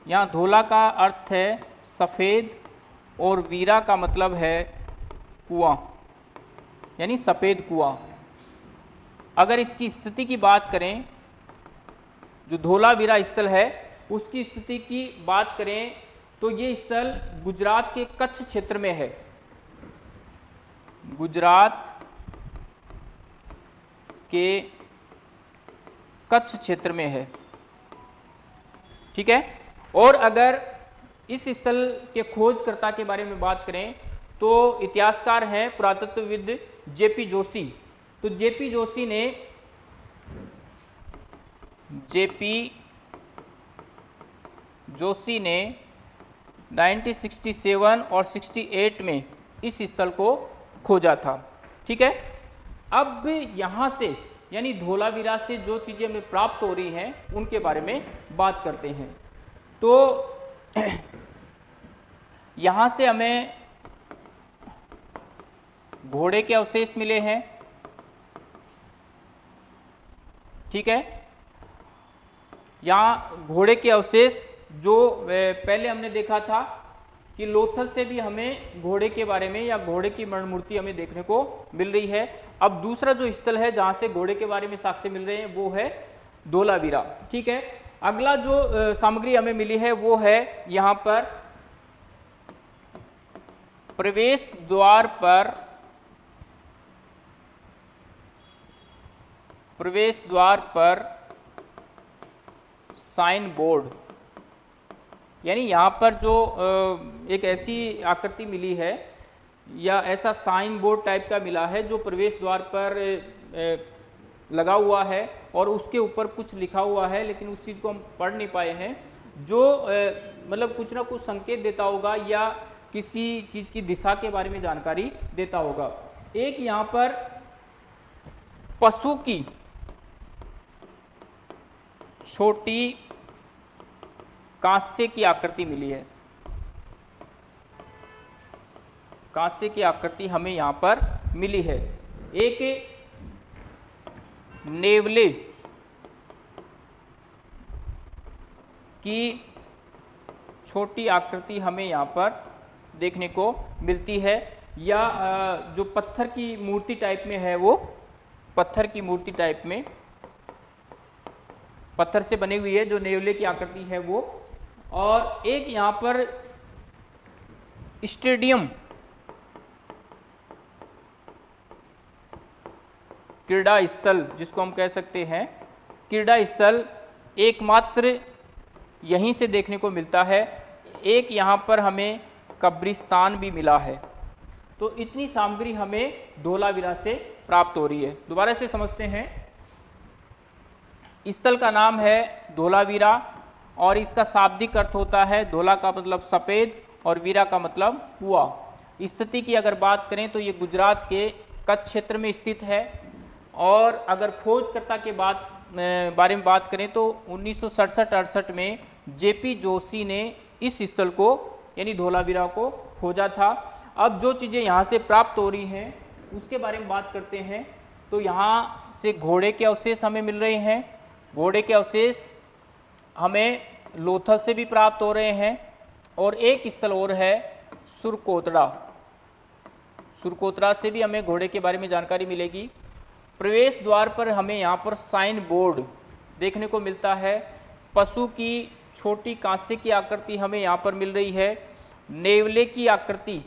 यहाँ धोला का अर्थ है सफ़ेद और वीरा का मतलब है कुआँ, यानी सफ़ेद कुआँ। अगर इसकी स्थिति की बात करें, जो धोला वीरा स्थल है, उसकी स्थिति की बात करें तो ये स्थल गुजरात के कच्छ क्षेत्र में है। गुजरात के कच्छ क्षेत्र में है। ठीक है? और अगर इस स्थल के खोजकर्ता के बारे में बात करें तो इतिहासकार हैं पुरातत्वविद जेपी जोशी। तो जेपी जोशी ने जेपी जोशी ने 1967 और 68 में इस स्थल को खोजा था। ठीक है? अब यहाँ से, यानी धोलावीरा से जो चीज़ें हमें प्राप्त हो रही हैं, उनके बारे में बात करते हैं। तो यहाँ से हमें घोड़े के अवशेष मिले हैं। ठीक है? यहाँ घोड़े के अवशेष जो पहले हमने देखा था कि लोथल से भी हमें घोड़े के बारे में या घोड़े की मरण मूर्ति हमें देखने को मिल रही है। अब दूसरा जो स्थल है जहाँ से घोड़े के बारे में साक्ष्य मिल रहे हैं, वो है धोलावीरा। ठीक है? अगला जो सामग्री हमें मिली है, वो है यहाँ पर प्रवेश द्वार पर, प्रवेश द्वार पर साइन बोर्ड। यानी यहाँ पर जो एक ऐसी आकृति मिली है, या ऐसा साइन बोर्ड टाइप का मिला है, जो प्रवेश द्वार पर लगा हुआ है और उसके ऊपर कुछ लिखा हुआ है, लेकिन उस चीज़ को हम पढ़ नहीं पाए हैं। जो मतलब कुछ ना कुछ संकेत देता होगा या किसी चीज़ की दिशा के बारे में जानकारी देता होगा। एक यहाँ पर पशु की छोटी कांस्य की आकृति मिली है। कांस्य की आकृति हमें यहाँ पर मिली है। एक नेवले की छोटी आकृति हमें यहाँ पर देखने को मिलती है। या जो पत्थर की मूर्ति टाइप में है वो, पत्थर की मूर्ति टाइप में, पत्थर से बनी हुई है, जो नेवले की आकृति है वो। और एक यहाँ पर स्टेडियम क्रीड़ा स्थल जिसको हम कह सकते हैं क्रीड़ा स्थल एकमात्र यहीं से देखने को मिलता है। एक यहाँ पर हमें कब्रिस्तान भी मिला है। तो इतनी सामग्री हमें धोलावीरा से प्राप्त हो रही है। दोबारा से समझते हैं। स्थल का नाम है धोलावीरा और इसका शाब्दिक अर्थ होता है धोला का मतलब सफ़ेद और वीरा का मतलब कुआ स्थिति की अगर बात करें तो ये गुजरात के कच्छ क्षेत्र में स्थित है। और अगर खोजकर्ता के बात बारे में बात करें तो उन्नीस सौ में जेपी जोशी ने इस स्थल को, यानी धोलावीरा को खोजा था। अब जो चीज़ें यहाँ से प्राप्त हो रही हैं, उसके बारे में बात करते हैं। तो यहाँ से घोड़े के अवशेष हमें मिल रहे हैं। घोड़े के अवशेष हमें लोथल से भी प्राप्त हो रहे हैं। और एक स्थल और है सुरकोतड़ा सुरकोतरा से भी हमें घोड़े के बारे में जानकारी मिलेगी। प्रवेश द्वार पर हमें यहाँ पर साइन बोर्ड देखने को मिलता है। पशु की छोटी कांसे की आकृति हमें यहाँ पर मिल रही है। नेवले की आकृति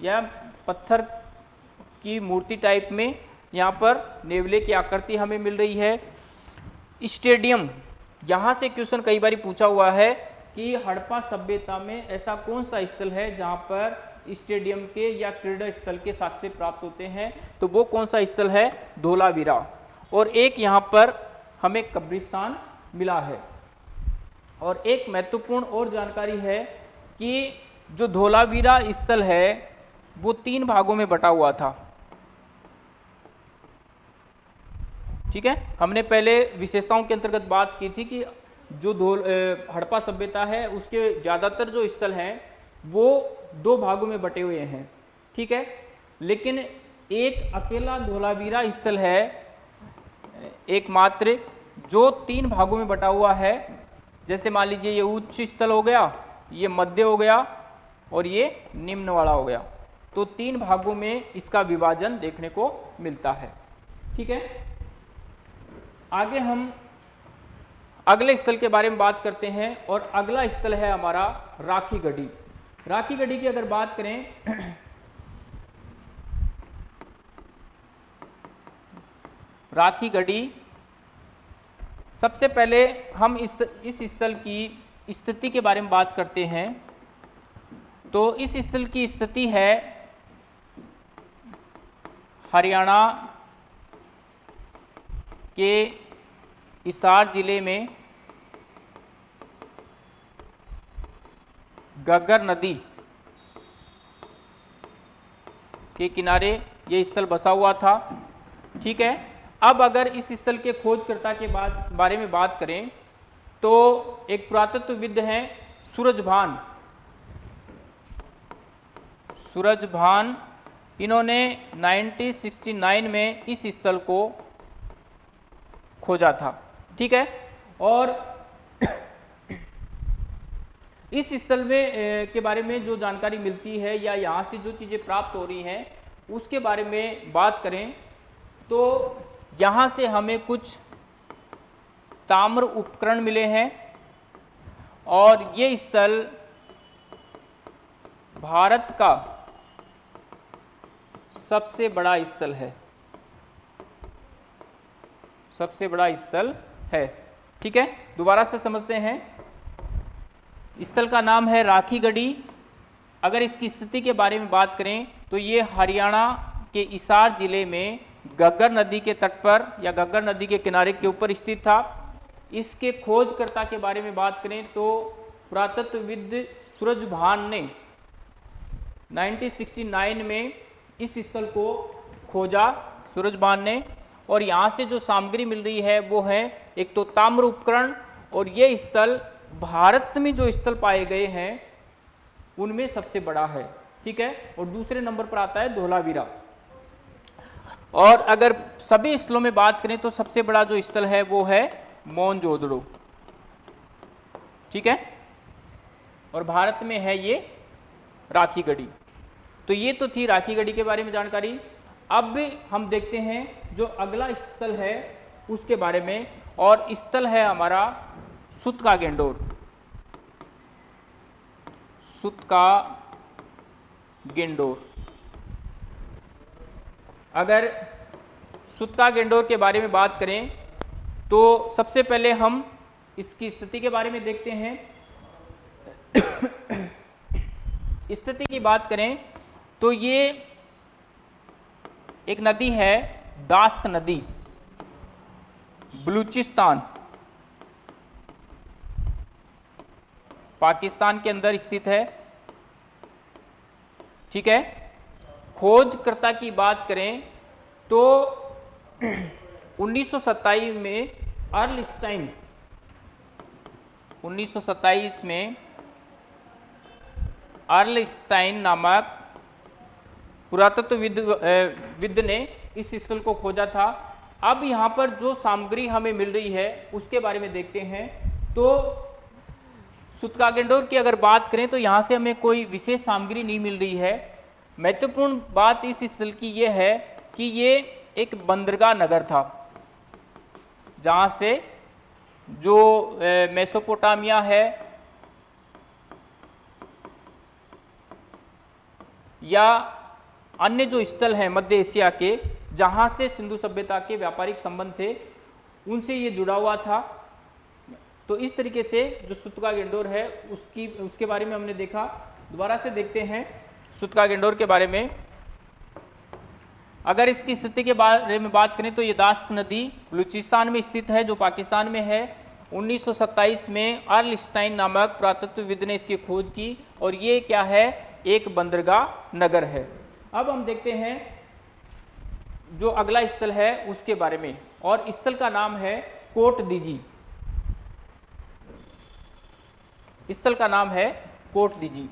या पत्थर की मूर्ति टाइप में यहाँ पर नेवले की आकृति हमें मिल रही है। स्टेडियम, यहाँ से क्वेश्चन कई बार पूछा हुआ है कि हड़प्पा सभ्यता में ऐसा कौन सा स्थल है जहाँ पर स्टेडियम के या क्रीड़ा स्थल के साक्ष्य प्राप्त होते हैं। तो वो कौन सा स्थल है? धोलावीरा। और एक यहाँ पर हमें कब्रिस्तान मिला है। और एक महत्वपूर्ण और जानकारी है कि जो धोलावीरा स्थल है, वो तीन भागों में बटा हुआ था। ठीक है? हमने पहले विशेषताओं के अंतर्गत बात की थी कि जो धोल हड़प्पा सभ्यता है, उसके ज़्यादातर जो स्थल हैं, वो दो भागों में बटे हुए हैं, ठीक है? लेकिन एक अकेला धोलावीरा स्थल है, एकमात्र, जो तीन भागों में बटा हुआ है। जैसे मान लीजिए ये उच्च स्थल हो गया, ये मध्य हो गया और ये निम्न वाला हो गया। तो तीन भागों में इसका विभाजन देखने को मिलता है, ठीक है? आगे हम अगले स्थल के बारे में बात करते हैं और अगला स्थल है हमारा राखी गढ़ी। राखी गढ़ी की अगर बात करें, राखी गढ़ी सबसे पहले हम इस इस स्थल की स्थिति के बारे में बात करते हैं। तो इस स्थल की स्थिति है हरियाणा के इसार ज़िले में गग्गर नदी के किनारे ये स्थल बसा हुआ था, ठीक है? अब अगर इस स्थल के खोजकर्ता के बाद, बारे में बात करें तो एक पुरातत्वविद हैं सूरजभान। सूरजभान, इन्होंने 1969 में इस स्थल को खोजा था, ठीक है? और इस स्थल में के बारे में जो जानकारी मिलती है या यहाँ से जो चीज़ें प्राप्त हो रही हैं, उसके बारे में बात करें। तो यहाँ से हमें कुछ ताम्र उपकरण मिले हैं और ये स्थल भारत का सबसे बड़ा स्थल है। सबसे बड़ा स्थल है। ठीक है? दोबारा से समझते हैं। स्थल का नाम है राखी गढ़ी अगर इसकी स्थिति के बारे में बात करें तो ये हरियाणा के इसार ज़िले में गग्गर नदी के तट पर या गग्गर नदी के किनारे के ऊपर स्थित था। इसके खोजकर्ता के बारे में बात करें तो पुरातत्वविद सूरज भान ने 1969 में इस स्थल को खोजा, सूरज भान ने। और यहाँ से जो सामग्री मिल रही है, वो है एक तो ताम्र उपकरण और ये स्थल भारत में जो स्थल पाए गए हैं, उनमें सबसे बड़ा है, ठीक है? और दूसरे नंबर पर आता है धोलावीरा। और अगर सभी स्थलों में बात करें तो सबसे बड़ा जो स्थल है, वो है मोनजोदड़ो, ठीक है? और भारत में है ये राखी गढ़ी तो ये तो थी राखी गढ़ी के बारे में जानकारी। अब हम देखते हैं जो अगला स्थल है, उसके बारे में। और स्थल है हमारा सुत का गेंडोर। सुत का गेंडोर। अगर सुत्ता गेंडोर के बारे में बात करें तो सबसे पहले हम इसकी स्थिति के बारे में देखते हैं। स्थिति की बात करें तो ये एक नदी है दास्क नदी, बलूचिस्तान। पाकिस्तान के अंदर स्थित है। ठीक है? खोजकर्ता की बात करें तो 1927 में अर्लस्टाइन 1927 में अर्लस्टाइन नामक पुरातत्वविद विद ने इस स्थल को खोजा था। अब यहाँ पर जो सामग्री हमें मिल रही है, उसके बारे में देखते हैं। तो सुतकागेंडोर की अगर बात करें तो यहाँ से हमें कोई विशेष सामग्री नहीं मिल रही है। महत्वपूर्ण बात इस स्थल की ये है कि ये एक बंदरगाह नगर था, जहाँ से जो मेसोपोटामिया है या अन्य जो स्थल हैं मध्य एशिया के, जहाँ से सिंधु सभ्यता के व्यापारिक संबंध थे, उनसे ये जुड़ा हुआ था। तो इस तरीके से जो सुतका गेंडोर है, उसकी, उसके बारे में हमने देखा। दोबारा से देखते हैं सुतका गेंडोर के बारे में। अगर इसकी स्थिति के बारे में बात करें तो ये दास्क नदी बलूचिस्तान में स्थित है, जो पाकिस्तान में है। 1927 में अर्लस्टाइन नामक पुरातत्वविद ने इसकी खोज की और ये क्या है? एक बंदरगाह नगर है। अब हम देखते हैं जो अगला स्थल है, उसके बारे में। और स्थल का नाम है कोट दीजी। स्थल का नाम है कोट दीजी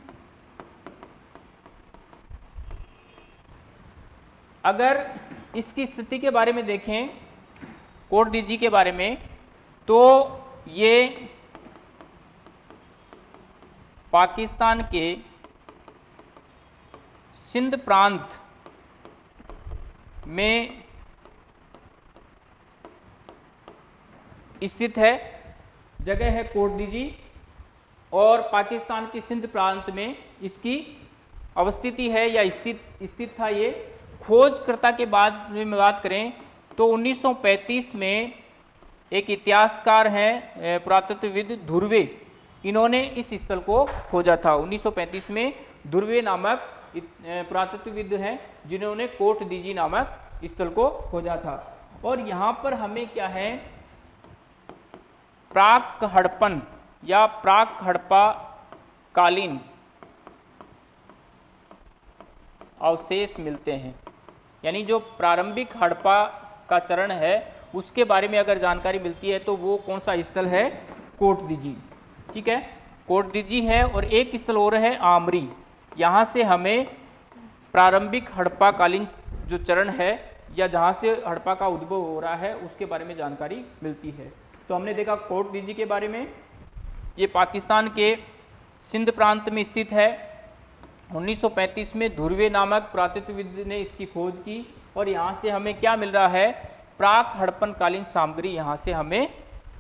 अगर इसकी स्थिति के बारे में देखें, कोट दीजी के बारे में तो ये पाकिस्तान के सिंध प्रांत में स्थित है। जगह है कोट दीजी और पाकिस्तान के सिंध प्रांत में इसकी अवस्थिति है या स्थित स्थित था ये। खोजकर्ता के बाद में बात करें तो 1935 में एक इतिहासकार हैं पुरातत्वविद ध्रुवे। इन्होंने इस स्थल को खोजा था। 1935 में ध्रुवे नामक पुरातत्वविद हैं, जिन्होंने कोट दीजी नामक स्थल को खोजा था। और यहाँ पर हमें क्या है? प्राक हड़पन। या प्राक हड़प्पा कालीन अवशेष मिलते हैं। यानी जो प्रारंभिक हड़प्पा का चरण है, उसके बारे में अगर जानकारी मिलती है तो वो कौन सा स्थल है? कोट दीजी ठीक है? कोट दीजी है और एक स्थल और है आमरी। यहाँ से हमें प्रारंभिक हड़प्पा कालीन जो चरण है, या जहाँ से हड़प्पा का उद्भव हो रहा है, उसके बारे में जानकारी मिलती है। तो हमने देखा कोट दीजी के बारे में ये पाकिस्तान के सिंध प्रांत में स्थित है। 1935 में ध्रुवे नामक पुरातत्वविद ने इसकी खोज की और यहाँ से हमें क्या मिल रहा है? प्राक हड़पन कालीन सामग्री यहाँ से हमें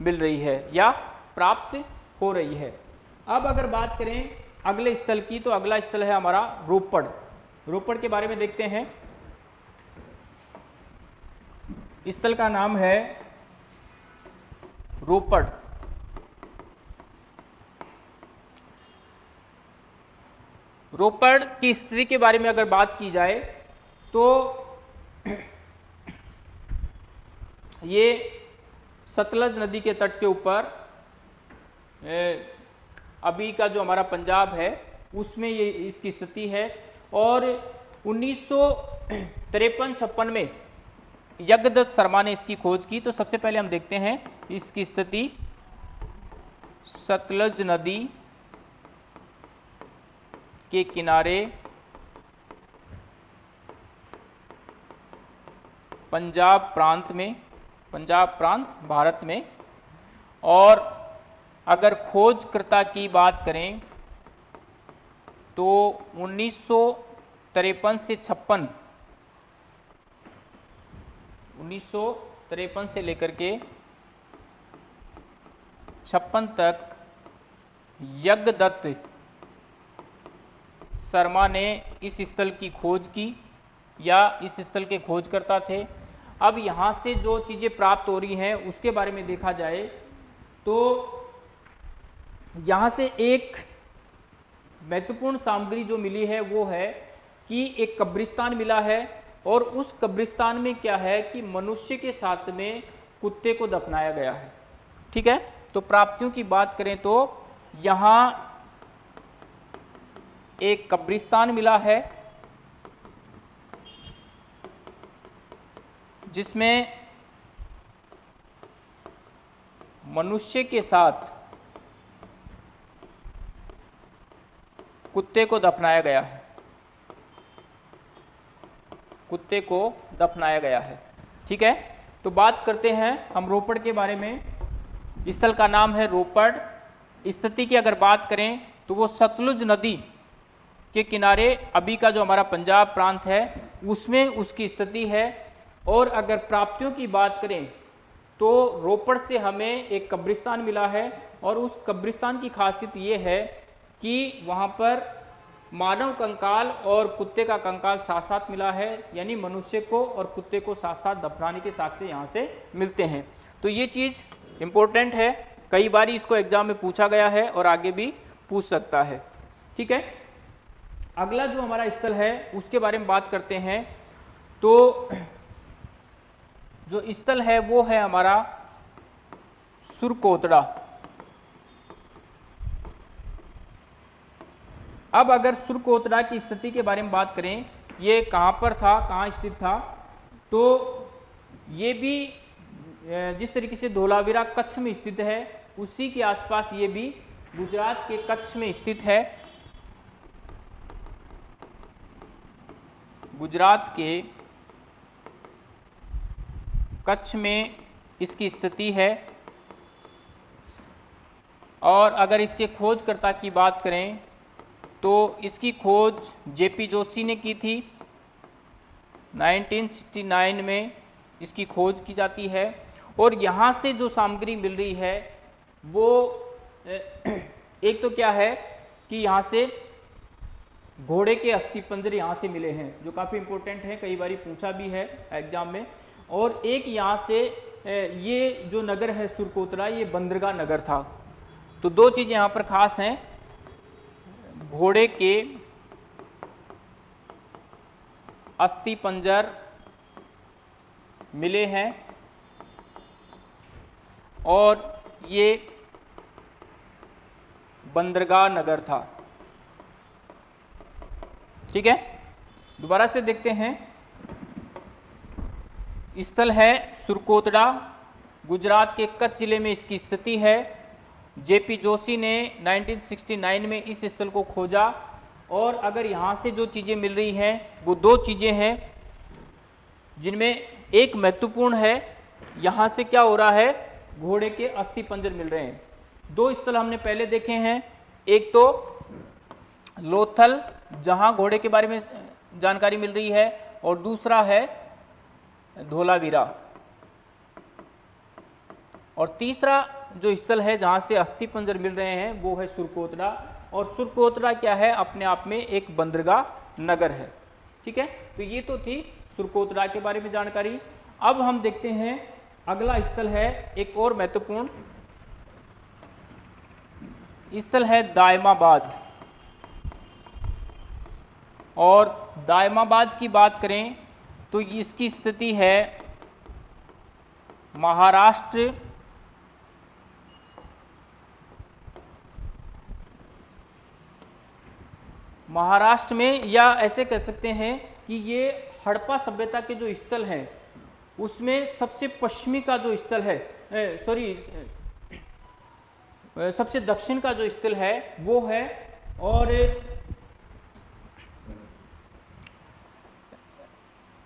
मिल रही है या प्राप्त हो रही है। अब अगर बात करें अगले स्थल की तो अगला स्थल है हमारा रोपड़। रोपड़ के बारे में देखते हैं। स्थल का नाम है रोपड़। रोपड़ की स्थिति के बारे में अगर बात की जाए तो ये सतलज नदी के तट के ऊपर अभी का जो हमारा पंजाब है, उसमें ये इसकी स्थिति है। और उन्नीस तिरपन छप्पन में यज्ञदत्त शर्मा ने इसकी खोज की। तो सबसे पहले हम देखते हैं इसकी स्थिति सतलज नदी के किनारे पंजाब प्रांत में, पंजाब प्रांत भारत में। और अगर खोजकर्ता की बात करें तो उन्नीस सौ तिरपन से छप्पन, उन्नीस से लेकर के छप्पन तक यज्ञदत्त शर्मा ने इस स्थल की खोज की या इस स्थल के खोजकर्ता थे। अब यहाँ से जो चीज़ें प्राप्त हो रही हैं, उसके बारे में देखा जाए तो यहाँ से एक महत्वपूर्ण सामग्री जो मिली है, वो है कि एक कब्रिस्तान मिला है और उस कब्रिस्तान में क्या है कि मनुष्य के साथ में कुत्ते को दफनाया गया है। ठीक है? तो प्राप्तियों की बात करें तो यहाँ एक कब्रिस्तान मिला है, जिसमें मनुष्य के साथ कुत्ते को दफनाया गया है। कुत्ते को दफनाया गया है। ठीक है? तो बात करते हैं हम रोपड़ के बारे में। स्थल का नाम है रोपड़। स्थिति की अगर बात करें तो वो सतलुज नदी के किनारे अभी का जो हमारा पंजाब प्रांत है, उसमें उसकी स्थिति है। और अगर प्राप्तियों की बात करें तो रोपड़ से हमें एक कब्रिस्तान मिला है और उस कब्रिस्तान की खासियत ये है कि वहाँ पर मानव कंकाल और कुत्ते का कंकाल साथ साथ मिला है, यानी मनुष्य को और कुत्ते को साथ साथ दफनाने के साक्ष्य यहाँ से मिलते हैं। तो ये चीज़ इम्पोर्टेंट है। कई बार इसको एग्ज़ाम में पूछा गया है और आगे भी पूछ सकता है। ठीक है? अगला जो हमारा स्थल है, उसके बारे में बात करते हैं। तो जो स्थल है, वो है हमारा सुरकोतड़ा। अब अगर सुरकोतड़ा की स्थिति के बारे में बात करें, ये कहाँ पर था, कहाँ स्थित था तो ये भी जिस तरीके से धोलावीरा कच्छ में स्थित है, उसी के आसपास ये भी गुजरात के कच्छ में स्थित है। गुजरात के कच्छ में इसकी स्थिति है। और अगर इसके खोजकर्ता की बात करें तो इसकी खोज जेपी जोशी ने की थी। 1969 में इसकी खोज की जाती है। और यहाँ से जो सामग्री मिल रही है, वो एक तो क्या है कि यहाँ से घोड़े के अस्थि पंजर यहाँ से मिले हैं, जो काफ़ी इंपॉर्टेंट है, कई बार पूछा भी है एग्ज़ाम में। और एक यहाँ से ये जो नगर है सुरकोतरा, ये बंदरगाह नगर था। तो दो चीज़ यहाँ पर खास हैं। घोड़े के अस्थि पंजर मिले हैं और ये बंदरगाह नगर था। ठीक है? दोबारा से देखते हैं। स्थल है सुरकोतड़ा, गुजरात के कच्छ ज़िले में इसकी स्थिति है। जेपी जोशी ने 1969 में इस स्थल को खोजा और अगर यहाँ से जो चीज़ें मिल रही हैं, वो दो चीज़ें हैं, जिनमें एक महत्वपूर्ण है, यहाँ से क्या हो रहा है, घोड़े के अस्थि पंजर मिल रहे हैं। दो स्थल हमने पहले देखे हैं, एक तो लोथल जहाँ घोड़े के बारे में जानकारी मिल रही है, और दूसरा है धोलावीरा। और तीसरा जो स्थल है जहाँ से अस्थि पंजर मिल रहे हैं, वो है सुरकोतरा। और सुरकोतरा क्या है? अपने आप में एक बंदरगाह नगर है। ठीक है? तो ये तो थी सुरकोतरा के बारे में जानकारी। अब हम देखते हैं अगला स्थल है एक और महत्वपूर्ण स्थल है दायमाबाद। और दायमाबाद की बात करें तो इसकी स्थिति है महाराष्ट्र महाराष्ट्र में, या ऐसे कह सकते हैं कि ये हड़प्पा सभ्यता के जो स्थल हैं, उसमें सबसे पश्चिमी का जो स्थल है सॉरी सबसे दक्षिण का जो स्थल है, वो है, और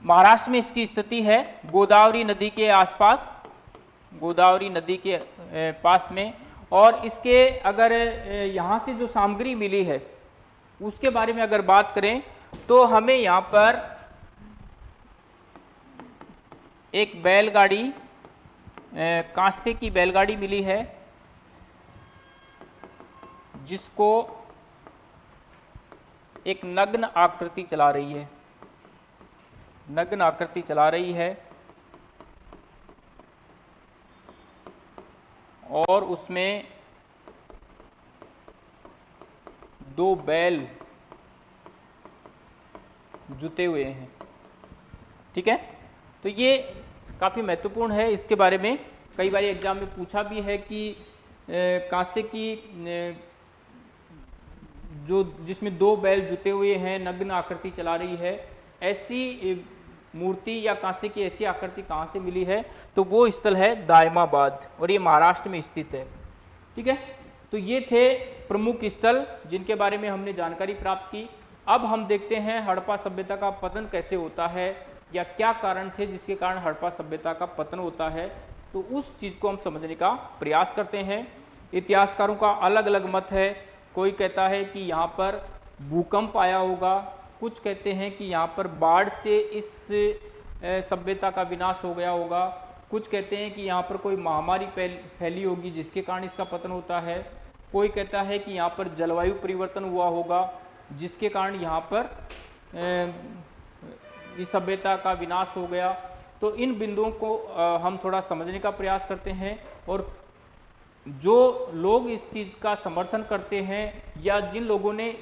महाराष्ट्र में इसकी स्थिति है, गोदावरी नदी के आसपास, गोदावरी नदी के पास में। और इसके अगर यहाँ से जो सामग्री मिली है, उसके बारे में अगर बात करें तो हमें यहाँ पर एक बैलगाड़ी कांसे की बैलगाड़ी मिली है, जिसको एक नग्न आकृति चला रही है। नग्न आकृति चला रही है। और उसमें दो बैल जुते हुए हैं। ठीक है? तो ये काफ़ी महत्वपूर्ण है। इसके बारे में कई बार एग्ज़ाम में पूछा भी है कि कांसे की जो जिसमें दो बैल जुते हुए हैं, नग्न आकृति चला रही है, ऐसी मूर्ति या कांसे की ऐसी आकृति कहाँ से मिली है? तो वो स्थल है दायमाबाद, और ये महाराष्ट्र में स्थित है। ठीक है? तो ये थे प्रमुख स्थल जिनके बारे में हमने जानकारी प्राप्त की। अब हम देखते हैं हड़प्पा सभ्यता का पतन कैसे होता है, या क्या कारण थे जिसके कारण हड़प्पा सभ्यता का पतन होता है। तो उस चीज़ को हम समझने का प्रयास करते हैं। इतिहासकारों का अलग अलग मत है। कोई कहता है कि यहाँ पर भूकंप आया होगा कुछ कहते हैं कि यहाँ पर बाढ़ से इस सभ्यता का विनाश हो गया होगा। कुछ कहते हैं कि यहाँ पर कोई महामारी फैली होगी जिसके कारण इसका पतन होता है। कोई कहता है कि यहाँ पर जलवायु परिवर्तन हुआ होगा जिसके कारण यहाँ पर इस सभ्यता का विनाश हो गया। तो इन बिंदुओं को हम थोड़ा समझने का प्रयास करते हैं और जो लोग इस चीज़ का समर्थन करते हैं या जिन लोगों ने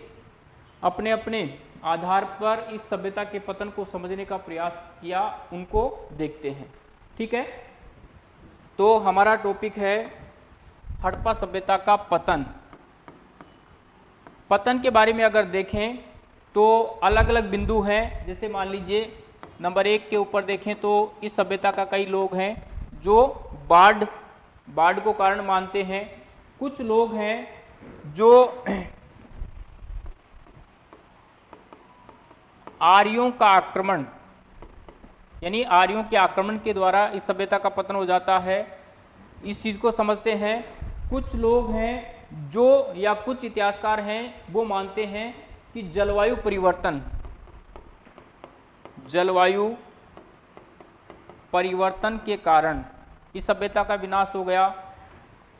अपने अपने आधार पर इस सभ्यता के पतन को समझने का प्रयास किया, उनको देखते हैं। ठीक है? तो हमारा टॉपिक है हड़प्पा सभ्यता का पतन। पतन के बारे में अगर देखें तो अलग अलग बिंदु हैं। जैसे मान लीजिए, नंबर एक के ऊपर देखें तो इस सभ्यता का कई लोग हैं, जो बाढ़ बाढ़ को कारण मानते हैं। कुछ लोग हैं, जो आर्यों का आक्रमण, यानी आर्यों के आक्रमण के द्वारा इस सभ्यता का पतन हो जाता है। इस चीज़ को समझते हैं। कुछ लोग हैं जो, या कुछ इतिहासकार हैं, वो मानते हैं कि जलवायु परिवर्तन जलवायु परिवर्तन के कारण इस सभ्यता का विनाश हो गया।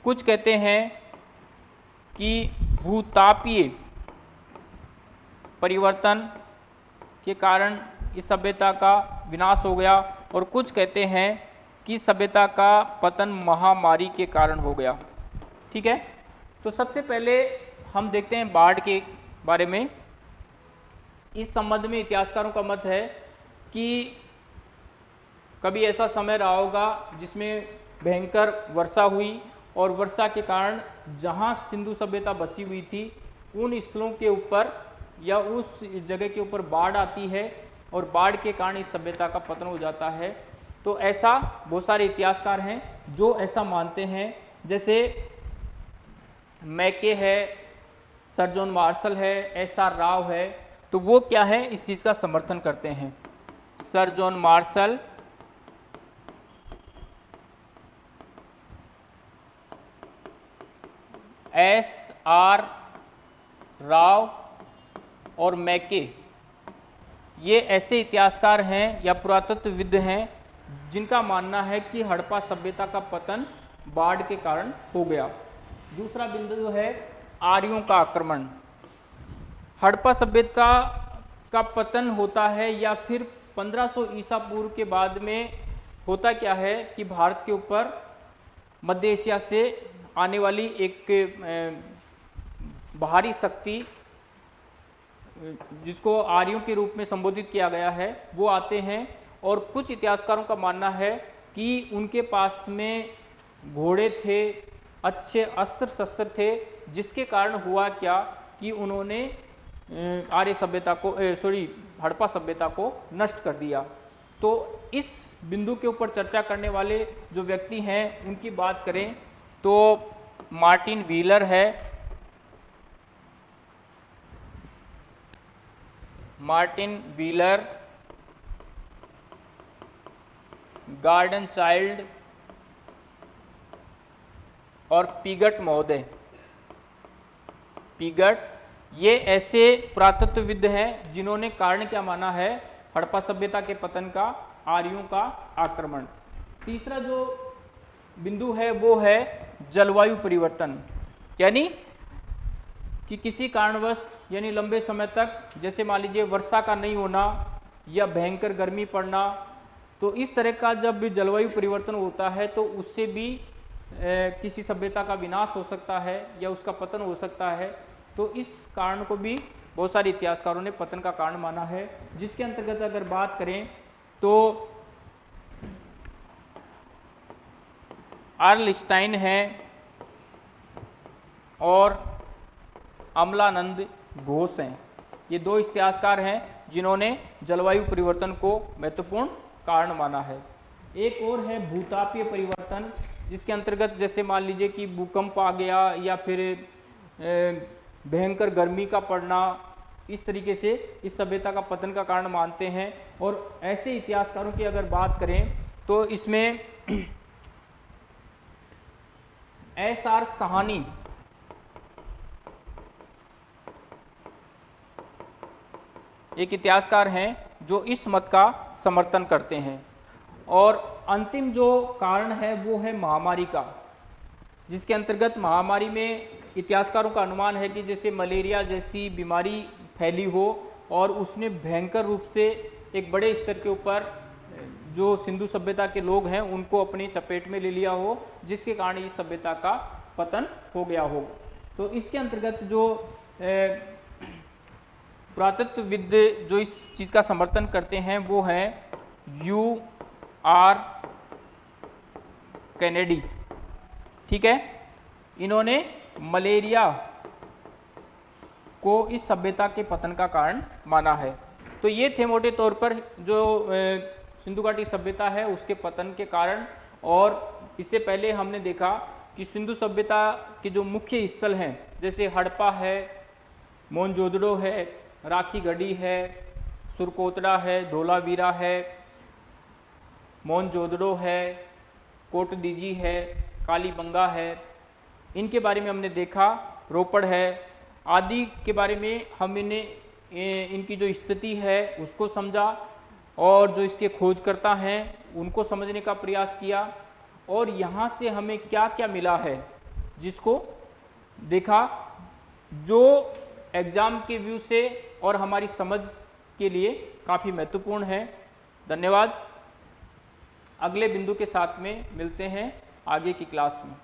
कुछ कहते हैं कि भूतापीय परिवर्तन के कारण इस सभ्यता का विनाश हो गया और कुछ कहते हैं कि सभ्यता का पतन महामारी के कारण हो गया। ठीक है? तो सबसे पहले हम देखते हैं बाढ़ के बारे में। इस संबंध में इतिहासकारों का मत है कि कभी ऐसा समय रहा होगा जिसमें भयंकर वर्षा हुई और वर्षा के कारण जहाँ सिंधु सभ्यता बसी हुई थी, उन स्थलों के ऊपर या उस जगह के ऊपर बाढ़ आती है और बाढ़ के कारण इस सभ्यता का पतन हो जाता है। तो ऐसा बहुत सारे इतिहासकार हैं जो ऐसा मानते हैं। जैसे मैके है सर जॉन मार्शल है, एस आर राव है तो वो क्या है, इस चीज़ का समर्थन करते हैं। Sir John Marshall S R Rao और मैके। ये ऐसे इतिहासकार हैं या पुरातत्वविद हैं जिनका मानना है कि हड़प्पा सभ्यता का पतन बाढ़ के कारण हो गया। दूसरा बिंदु जो है, आर्यों का आक्रमण। हड़प्पा सभ्यता का पतन होता है या फिर 1500 ईसा पूर्व के बाद में होता क्या है कि भारत के ऊपर मध्य एशिया से आने वाली एक बाहरी शक्ति जिसको आर्यों के रूप में संबोधित किया गया है, वो आते हैं और कुछ इतिहासकारों का मानना है कि उनके पास में घोड़े थे, अच्छे अस्त्र शस्त्र थे, जिसके कारण हुआ क्या कि उन्होंने आर्य सभ्यता को सॉरी हड़प्पा सभ्यता को नष्ट कर दिया। तो इस बिंदु के ऊपर चर्चा करने वाले जो व्यक्ति हैं, उनकी बात करें तो मार्टिन व्हीलर है मार्टिन व्हीलर गार्डन चाइल्ड और पिगट महोदय। पिगट ये ऐसे पुरातत्वविद हैं जिन्होंने कारण क्या माना है? हड़प्पा सभ्यता के पतन का, आर्यों का आक्रमण। तीसरा जो बिंदु है वो है जलवायु परिवर्तन। यानी कि किसी कारणवश यानी लंबे समय तक जैसे मान लीजिए वर्षा का नहीं होना या भयंकर गर्मी पड़ना तो इस तरह का जब भी जलवायु परिवर्तन होता है तो उससे भी ए, किसी सभ्यता का विनाश हो सकता है या उसका पतन हो सकता है। तो इस कारण को भी बहुत सारे इतिहासकारों ने पतन का कारण माना है। जिसके अंतर्गत अगर बात करें तो आर्लस्टाइन है और अमलानंद घोष हैं। ये दो इतिहासकार हैं जिन्होंने जलवायु परिवर्तन को महत्वपूर्ण कारण माना है। एक और है भूतापीय परिवर्तन, जिसके अंतर्गत जैसे मान लीजिए कि भूकंप आ गया या फिर भयंकर गर्मी का पड़ना, इस तरीके से इस सभ्यता का पतन का कारण मानते हैं। और ऐसे इतिहासकारों की अगर बात करें तो इसमें एस आर सहानी एक इतिहासकार हैं जो इस मत का समर्थन करते हैं। और अंतिम जो कारण है वो है महामारी का, जिसके अंतर्गत महामारी में इतिहासकारों का अनुमान है कि जैसे मलेरिया जैसी बीमारी फैली हो और उसने भयंकर रूप से एक बड़े स्तर के ऊपर जो सिंधु सभ्यता के लोग हैं, उनको अपने चपेट में ले लिया हो, जिसके कारण इस सभ्यता का पतन हो गया हो। तो इसके अंतर्गत जो पुरातत्वविद जो इस चीज़ का समर्थन करते हैं, वो है यू आर कैनेडी। ठीक है? इन्होंने मलेरिया को इस सभ्यता के पतन का कारण माना है। तो ये थे मोटे तौर पर जो सिंधु घाटी सभ्यता है, उसके पतन के कारण। और इससे पहले हमने देखा कि सिंधु सभ्यता के जो मुख्य स्थल हैं, जैसे हड़प्पा है मोनजोदड़ो है राखी गढ़ी है, सुरकोतड़ा है, धोलावीरा है मोनजोदड़ो है, कोटदीजी है, कालीबंगा है। इनके बारे में हमने देखा, रोपड़ है। आदि के बारे में हम इन्हें इनकी जो स्थिति है, उसको समझा और जो इसके खोजकर्ता हैं, उनको समझने का प्रयास किया और यहाँ से हमें क्या क्या मिला है, जिसको देखा, जो एग्ज़ाम के व्यू से और हमारी समझ के लिए काफ़ी महत्वपूर्ण है। धन्यवाद। अगले बिंदु के साथ में मिलते हैं आगे की क्लास में।